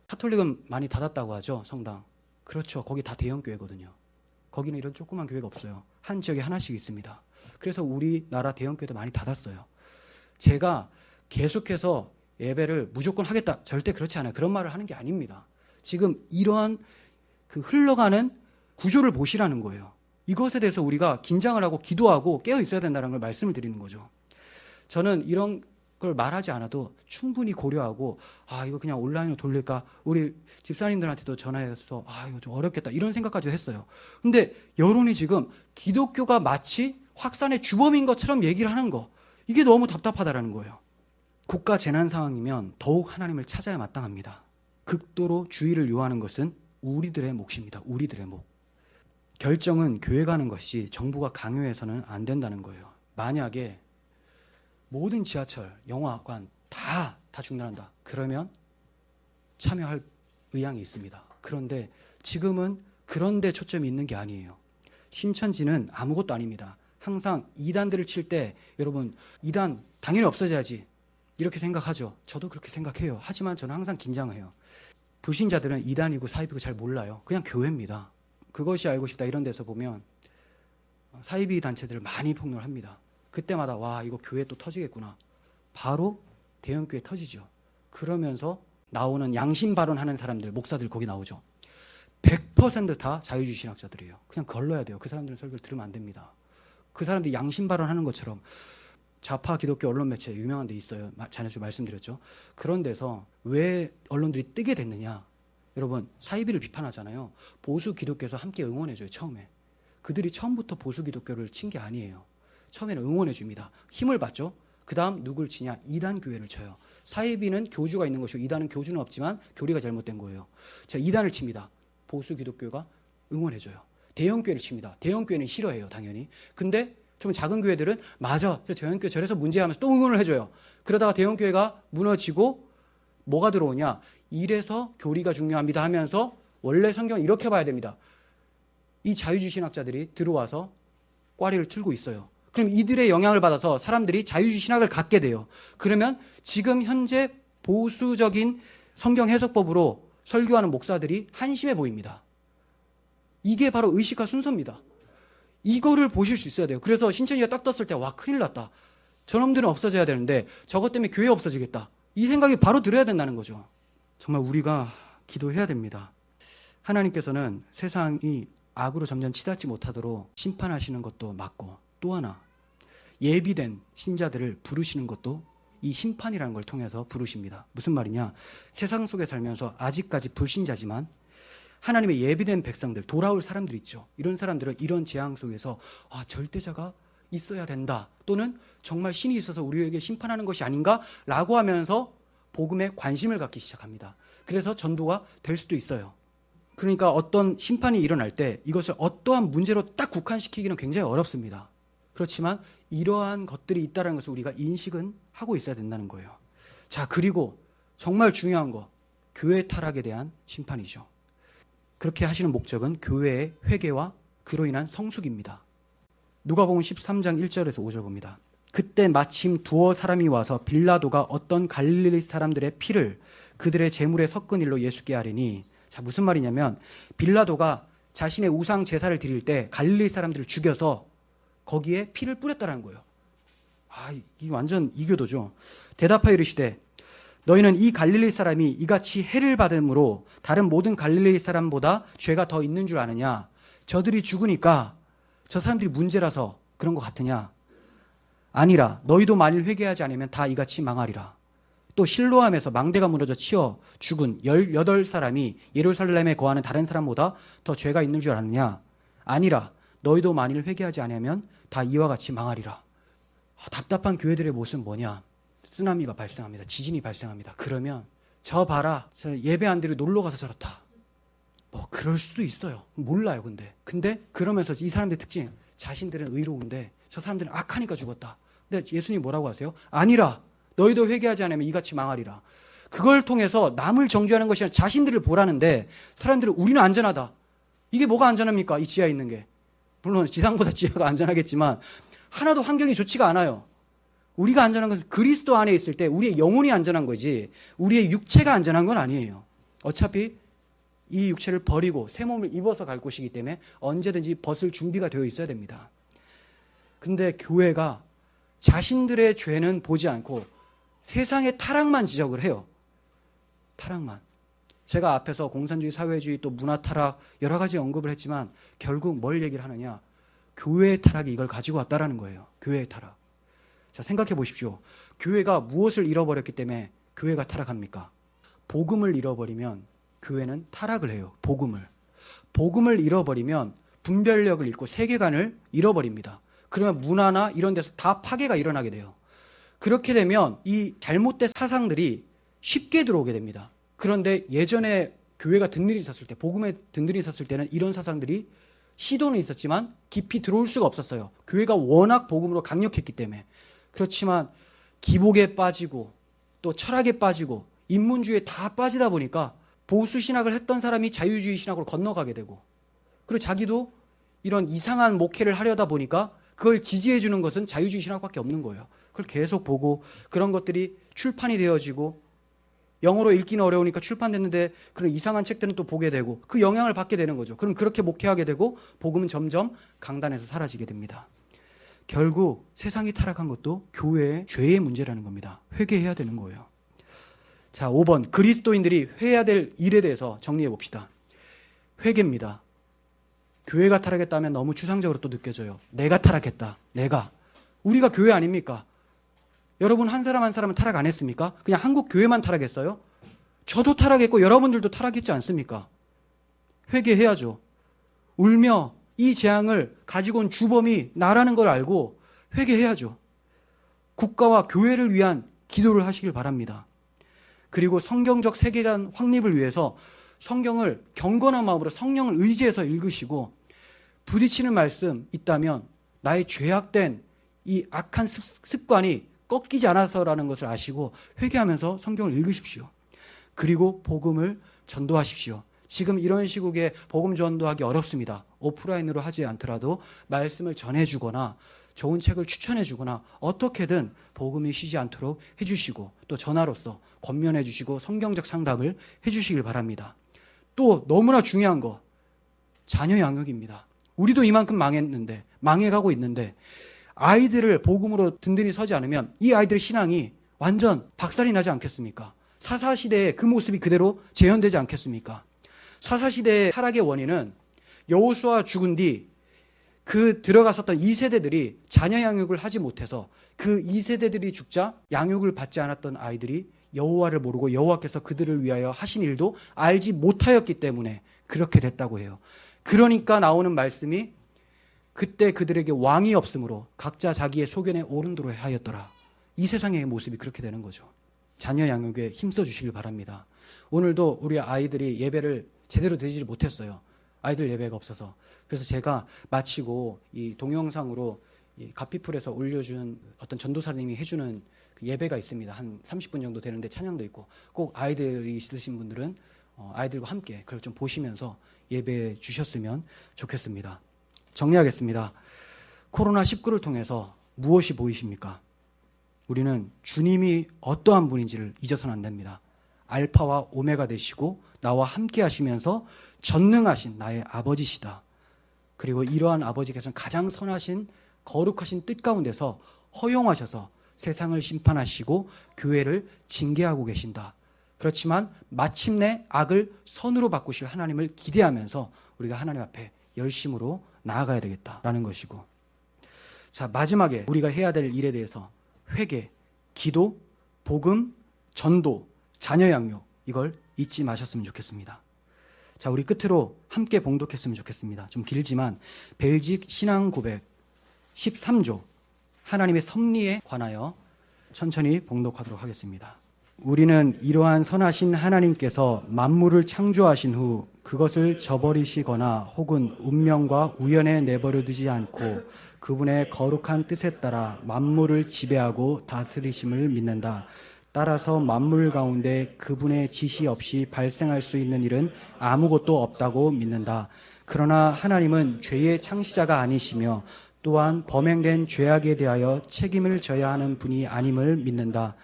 Speaker 2: 카톨릭은 많이 닫았다고 하죠, 성당. 그렇죠. 거기 다 대형 교회거든요. 거기는 이런 조그만 교회가 없어요. 한 지역에 하나씩 있습니다. 그래서 우리나라 대형 교회도 많이 닫았어요. 제가 계속해서 예배를 무조건 하겠다. 절대 그렇지 않아요. 그런 말을 하는 게 아닙니다. 지금 이러한 그 흘러가는 구조를 보시라는 거예요. 이것에 대해서 우리가 긴장을 하고 기도하고 깨어 있어야 된다는 걸 말씀을 드리는 거죠. 저는 이런 걸 말하지 않아도 충분히 고려하고 아 이거 그냥 온라인으로 돌릴까 우리 집사님들한테도 전화해서 아 이거 좀 어렵겠다 이런 생각까지 했어요. 근데 여론이 지금 기독교가 마치 확산의 주범인 것처럼 얘기를 하는 거 이게 너무 답답하다라는 거예요. 국가 재난 상황이면 더욱 하나님을 찾아야 마땅합니다. 극도로 주의를 요하는 것은 우리들의 몫입니다. 우리들의 몫. 결정은 교회가 하는 것이 정부가 강요해서는 안 된다는 거예요. 만약에 모든 지하철, 영화관 다, 다 중단한다. 그러면 참여할 의향이 있습니다. 그런데 지금은 그런데 초점이 있는 게 아니에요. 신천지는 아무것도 아닙니다. 항상 이단들을 칠 때 여러분 이단 당연히 없어져야지 이렇게 생각하죠. 저도 그렇게 생각해요. 하지만 저는 항상 긴장해요. 불신자들은 이단이고 사이비고 잘 몰라요. 그냥 교회입니다. 그것이 알고 싶다 이런 데서 보면 사이비 단체들을 많이 폭로를 합니다. 그때마다 와 이거 교회 또 터지겠구나. 바로 대형 교회 터지죠. 그러면서 나오는 양심 발언하는 사람들 목사들 거기 나오죠. 100%다 자유주의 신학자들이에요. 그냥 걸러야 돼요. 그 사람들은 설교를 들으면 안 됩니다. 그 사람들이 양심 발언하는 것처럼 좌파 기독교 언론 매체 유명한 데 있어요. 마- 자네주 말씀드렸죠. 그런 데서 왜 언론들이 뜨게 됐느냐? 여러분 사이비를 비판하잖아요. 보수 기독교에서 함께 응원해줘요. 처음에 그들이 처음부터 보수 기독교를 친 게 아니에요. 처음에는 응원해 줍니다. 힘을 받죠. 그 다음 누굴 치냐? 이단 교회를 쳐요. 사이비는 교주가 있는 것이고 이단은 교주는 없지만 교리가 잘못된 거예요. 자, 이단을 칩니다. 보수 기독교가 응원해 줘요. 대형 교회를 칩니다. 대형 교회는 싫어해요, 당연히. 근데 좀 작은 교회들은 맞아, 저 대형 교회 저래서 문제하면서 또 응원을 해줘요. 그러다가 대형 교회가 무너지고 뭐가 들어오냐? 이래서 교리가 중요합니다 하면서 원래 성경 이렇게 봐야 됩니다. 이 자유주의 신학자들이 들어와서 꽈리를 틀고 있어요. 그럼 이들의 영향을 받아서 사람들이 자유주의 신학을 갖게 돼요. 그러면 지금 현재 보수적인 성경 해석법으로 설교하는 목사들이 한심해 보입니다. 이게 바로 의식화 순서입니다. 이거를 보실 수 있어야 돼요. 그래서 신천지가 딱 떴을 때 와 큰일 났다. 저놈들은 없어져야 되는데 저것 때문에 교회 없어지겠다. 이 생각이 바로 들어야 된다는 거죠. 정말 우리가 기도해야 됩니다. 하나님께서는 세상이 악으로 점점 치닫지 못하도록 심판하시는 것도 맞고 또 하나 예비된 신자들을 부르시는 것도 이 심판이라는 걸 통해서 부르십니다. 무슨 말이냐? 세상 속에 살면서 아직까지 불신자지만 하나님의 예비된 백성들, 돌아올 사람들 있죠. 이런 사람들은 이런 재앙 속에서 아, 절대자가 있어야 된다. 또는 정말 신이 있어서 우리에게 심판하는 것이 아닌가라고 하면서 복음에 관심을 갖기 시작합니다. 그래서 전도가 될 수도 있어요. 그러니까 어떤 심판이 일어날 때 이것을 어떠한 문제로 딱 국한시키기는 굉장히 어렵습니다. 그렇지만 이러한 것들이 있다는 것을 우리가 인식은 하고 있어야 된다는 거예요. 자, 그리고 정말 중요한 거, 교회 타락에 대한 심판이죠. 그렇게 하시는 목적은 교회의 회개와 그로 인한 성숙입니다. 누가복음 13장 1절에서 5절 봅니다. 그때 마침 두어 사람이 와서 빌라도가 어떤 갈릴리 사람들의 피를 그들의 재물에 섞은 일로 예수께 하리니 자 무슨 말이냐면 빌라도가 자신의 우상 제사를 드릴 때 갈릴리 사람들을 죽여서 거기에 피를 뿌렸다라는 거예요. 아, 이 완전 이교도죠. 대답하여 이르시되 너희는 이 갈릴리 사람이 이같이 해를 받음으로 다른 모든 갈릴리 사람보다 죄가 더 있는 줄 아느냐? 저들이 죽으니까 저 사람들이 문제라서 그런 것 같으냐? 아니라 너희도 만일 회개하지 않으면 다 이같이 망하리라. 또 실로암에서 망대가 무너져 치어 죽은 18사람이 예루살렘에 거하는 다른 사람보다 더 죄가 있는 줄 아느냐? 아니라 너희도 만일 회개하지 않으면 다 이와 같이 망하리라. 아, 답답한 교회들의 모습은 뭐냐? 쓰나미가 발생합니다. 지진이 발생합니다. 그러면 저 봐라. 저 예배 안 드리고 놀러 가서 저렇다. 뭐 그럴 수도 있어요. 몰라요, 근데. 근데 그러면서 이 사람들의 특징 자신들은 의로운데 저 사람들은 악하니까 죽었다. 근데 예수님 뭐라고 하세요? 아니라 너희도 회개하지 않으면 이같이 망하리라. 그걸 통해서 남을 정죄하는 것이 아니라 자신들을 보라는데 사람들은 우리는 안전하다. 이게 뭐가 안전합니까? 이 지하에 있는 게. 물론 지상보다 지하가 안전하겠지만 하나도 환경이 좋지가 않아요. 우리가 안전한 것은 그리스도 안에 있을 때 우리의 영혼이 안전한 거지 우리의 육체가 안전한 건 아니에요. 어차피 이 육체를 버리고 새 몸을 입어서 갈 곳이기 때문에 언제든지 벗을 준비가 되어 있어야 됩니다. 근데 교회가 자신들의 죄는 보지 않고 세상의 타락만 지적을 해요. 타락만. 제가 앞에서 공산주의, 사회주의, 또 문화 타락 여러 가지 언급을 했지만 결국 뭘 얘기를 하느냐? 교회의 타락이 이걸 가지고 왔다라는 거예요. 교회의 타락. 자, 생각해 보십시오. 교회가 무엇을 잃어버렸기 때문에 교회가 타락합니까? 복음을 잃어버리면 교회는 타락을 해요. 복음을. 복음을 잃어버리면 분별력을 잃고 세계관을 잃어버립니다. 그러면 문화나 이런 데서 다 파괴가 일어나게 돼요. 그렇게 되면 이 잘못된 사상들이 쉽게 들어오게 됩니다. 그런데 예전에 교회가 든든히 있었을 때, 복음에 든든히 있었을 때는 이런 사상들이 시도는 있었지만 깊이 들어올 수가 없었어요. 교회가 워낙 복음으로 강력했기 때문에. 그렇지만 기복에 빠지고 또 철학에 빠지고 인문주의에 다 빠지다 보니까 보수 신학을 했던 사람이 자유주의 신학으로 건너가게 되고 그리고 자기도 이런 이상한 목회를 하려다 보니까 그걸 지지해 주는 것은 자유주의 신학밖에 없는 거예요. 그걸 계속 보고 그런 것들이 출판이 되어지고 영어로 읽기는 어려우니까 출판됐는데 그런 이상한 책들은 또 보게 되고 그 영향을 받게 되는 거죠. 그럼 그렇게 목회하게 되고 복음은 점점 강단에서 사라지게 됩니다. 결국 세상이 타락한 것도 교회의 죄의 문제라는 겁니다. 회개해야 되는 거예요. 자, 5번. 그리스도인들이 해야 될 일에 대해서 정리해 봅시다. 회개입니다. 교회가 타락했다면 너무 추상적으로 또 느껴져요. 내가 타락했다. 내가. 우리가 교회 아닙니까? 여러분 한 사람 한 사람은 타락 안 했습니까? 그냥 한국 교회만 타락했어요? 저도 타락했고 여러분들도 타락했지 않습니까? 회개해야죠. 울며 이 재앙을 가지고 온 주범이 나라는 걸 알고 회개해야죠. 국가와 교회를 위한 기도를 하시길 바랍니다. 그리고 성경적 세계관 확립을 위해서 성경을 경건한 마음으로 성령을 의지해서 읽으시고 부딪히는 말씀 있다면 나의 죄악된 이 악한 습관이 꺾이지 않아서라는 것을 아시고 회개하면서 성경을 읽으십시오. 그리고 복음을 전도하십시오. 지금 이런 시국에 복음 전도하기 어렵습니다. 오프라인으로 하지 않더라도 말씀을 전해주거나 좋은 책을 추천해주거나 어떻게든 복음이 쉬지 않도록 해주시고 또 전화로서 권면해주시고 성경적 상담을 해주시길 바랍니다. 또 너무나 중요한 거 자녀 양육입니다. 우리도 이만큼 망했는데 망해가고 있는데 아이들을 복음으로 든든히 서지 않으면 이 아이들의 신앙이 완전 박살이 나지 않겠습니까? 사사시대의 그 모습이 그대로 재현되지 않겠습니까? 사사시대의 타락의 원인은 여호수아 죽은 뒤 그 들어갔었던 2세대들이 자녀 양육을 하지 못해서 그 2세대들이 죽자 양육을 받지 않았던 아이들이 여호와를 모르고 여호와께서 그들을 위하여 하신 일도 알지 못하였기 때문에 그렇게 됐다고 해요. 그러니까 나오는 말씀이 그때 그들에게 왕이 없으므로 각자 자기의 소견에 오른도로 하였더라. 이 세상의 모습이 그렇게 되는 거죠. 자녀 양육에 힘써 주시길 바랍니다. 오늘도 우리 아이들이 예배를 제대로 드리지 못했어요. 아이들 예배가 없어서. 그래서 제가 마치고 이 동영상으로 이 가피풀에서 올려준 어떤 전도사님이 해주는 그 예배가 있습니다. 한 30분 정도 되는데 찬양도 있고 꼭 아이들이 있으신 분들은 어, 아이들과 함께 그걸 좀 보시면서 예배 주셨으면 좋겠습니다. 정리하겠습니다. 코로나19를 통해서 무엇이 보이십니까? 우리는 주님이 어떠한 분인지를 잊어서는 안 됩니다. 알파와 오메가 되시고 나와 함께 하시면서 전능하신 나의 아버지시다. 그리고 이러한 아버지께서는 가장 선하신 거룩하신 뜻 가운데서 허용하셔서 세상을 심판하시고 교회를 징계하고 계신다. 그렇지만 마침내 악을 선으로 바꾸실 하나님을 기대하면서 우리가 하나님 앞에 열심으로 나아가야 되겠다라는 것이고 자 마지막에 우리가 해야 될 일에 대해서 회개, 기도, 복음, 전도, 자녀 양육 이걸 잊지 마셨으면 좋겠습니다. 자 우리 끝으로 함께 봉독했으면 좋겠습니다. 좀 길지만 벨직 신앙 고백 13조 하나님의 섭리에 관하여 천천히 봉독하도록 하겠습니다. 우리는 이러한 선하신 하나님께서 만물을 창조하신 후 그것을 저버리시거나 혹은 운명과 우연에 내버려 두지 않고 그분의 거룩한 뜻에 따라 만물을 지배하고 다스리심을 믿는다. 따라서 만물 가운데 그분의 지시 없이 발생할 수 있는 일은 아무것도 없다고 믿는다. 그러나 하나님은 죄의 창시자가 아니시며 또한 범행된 죄악에 대하여 책임을 져야 하는 분이 아님을 믿는다.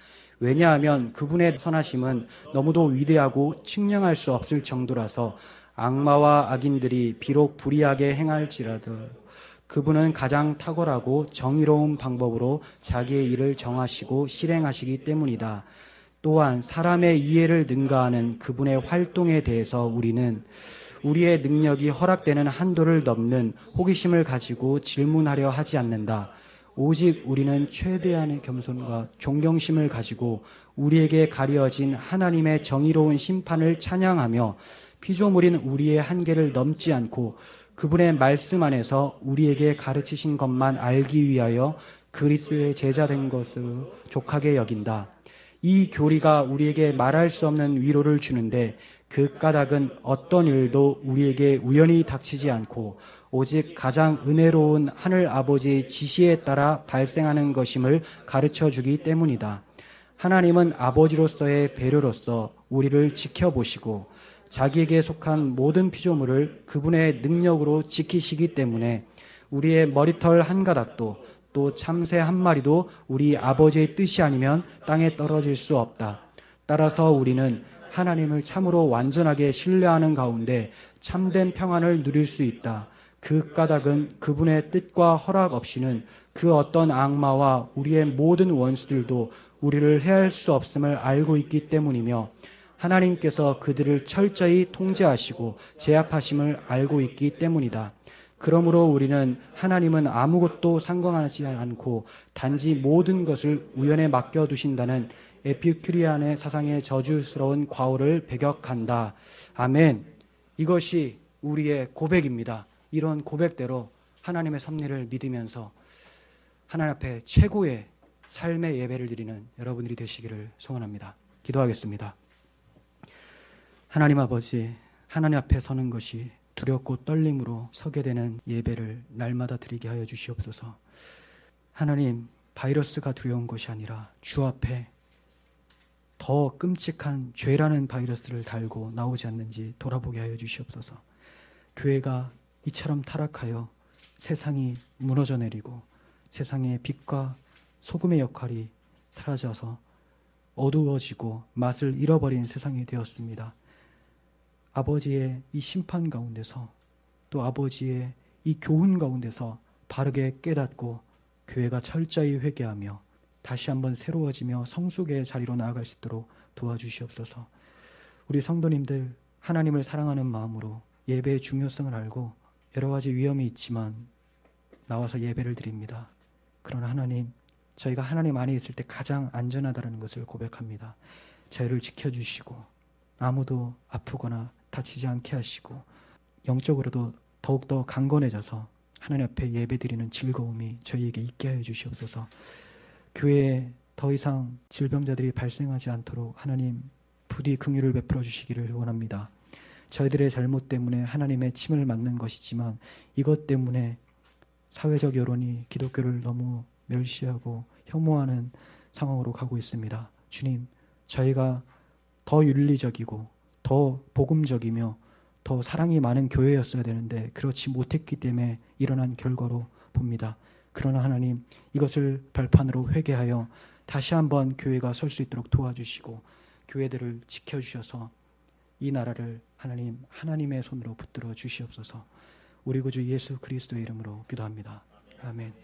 Speaker 2: 왜냐하면 그분의 선하심은 너무도 위대하고 측량할 수 없을 정도라서 악마와 악인들이 비록 불의하게 행할지라도 그분은 가장 탁월하고 정의로운 방법으로 자기의 일을 정하시고 실행하시기 때문이다. 또한 사람의 이해를 능가하는 그분의 활동에 대해서 우리는 우리의 능력이 허락되는 한도를 넘는 호기심을 가지고 질문하려 하지 않는다. 오직 우리는 최대한의 겸손과 존경심을 가지고 우리에게 가려진 하나님의 정의로운 심판을 찬양하며 피조물인 우리의 한계를 넘지 않고 그분의 말씀 안에서 우리에게 가르치신 것만 알기 위하여 그리스도의 제자 된 것을 족하게 여긴다. 이 교리가 우리에게 말할 수 없는 위로를 주는데 그 까닭은 어떤 일도 우리에게 우연히 닥치지 않고 오직 가장 은혜로운 하늘 아버지의 지시에 따라 발생하는 것임을 가르쳐 주기 때문이다. 하나님은 아버지로서의 배려로서 우리를 지켜보시고 자기에게 속한 모든 피조물을 그분의 능력으로 지키시기 때문에 우리의 머리털 한 가닥도 또 참새 한 마리도 우리 아버지의 뜻이 아니면 땅에 떨어질 수 없다. 따라서 우리는 하나님을 참으로 완전하게 신뢰하는 가운데 참된 평안을 누릴 수 있다. 그 까닭은 그분의 뜻과 허락 없이는 그 어떤 악마와 우리의 모든 원수들도 우리를 해할 수 없음을 알고 있기 때문이며 하나님께서 그들을 철저히 통제하시고 제압하심을 알고 있기 때문이다. 그러므로 우리는 하나님은 아무것도 상관하지 않고 단지 모든 것을 우연에 맡겨두신다는 에피큐리안의 사상의 저주스러운 과오를 배격한다. 아멘. 이것이 우리의 고백입니다. 이런 고백대로 하나님의 섭리를 믿으면서 하나님 앞에 최고의 삶의 예배를 드리는 여러분들이 되시기를 소원합니다. 기도하겠습니다. 하나님 아버지, 하나님 앞에 서는 것이 두렵고 떨림으로 서게 되는 예배를 날마다 드리게 하여 주시옵소서. 하나님, 바이러스가 두려운 것이 아니라 주 앞에 더 끔찍한 죄라는 바이러스를 달고 나오지 않는지 돌아보게 하여 주시옵소서. 교회가 이처럼 타락하여 세상이 무너져 내리고 세상의 빛과 소금의 역할이 사라져서 어두워지고 맛을 잃어버린 세상이 되었습니다. 아버지의 이 심판 가운데서 또 아버지의 이 교훈 가운데서 바르게 깨닫고 교회가 철저히 회개하며 다시 한번 새로워지며 성숙의 자리로 나아갈 수 있도록 도와주시옵소서. 우리 성도님들 하나님을 사랑하는 마음으로 예배의 중요성을 알고 여러 가지 위험이 있지만 나와서 예배를 드립니다. 그러나 하나님, 저희가 하나님 안에 있을 때 가장 안전하다는 것을 고백합니다. 저희를 지켜주시고 아무도 아프거나 다치지 않게 하시고 영적으로도 더욱더 강건해져서 하나님 앞에 예배드리는 즐거움이 저희에게 있게 하여 주시옵소서. 교회에 더 이상 질병자들이 발생하지 않도록 하나님 부디 긍휼을 베풀어 주시기를 원합니다. 저희들의 잘못 때문에 하나님의 침을 맞는 것이지만 이것 때문에 사회적 여론이 기독교를 너무 멸시하고 혐오하는 상황으로 가고 있습니다. 주님, 저희가 더 윤리적이고 더 복음적이며 더 사랑이 많은 교회였어야 되는데 그렇지 못했기 때문에 일어난 결과로 봅니다. 그러나 하나님 이것을 발판으로 회개하여 다시 한번 교회가 설 수 있도록 도와주시고 교회들을 지켜주셔서 이 나라를 하나님 하나님의 손으로 붙들어 주시옵소서. 우리 구주 예수 그리스도의 이름으로 기도합니다. 아멘.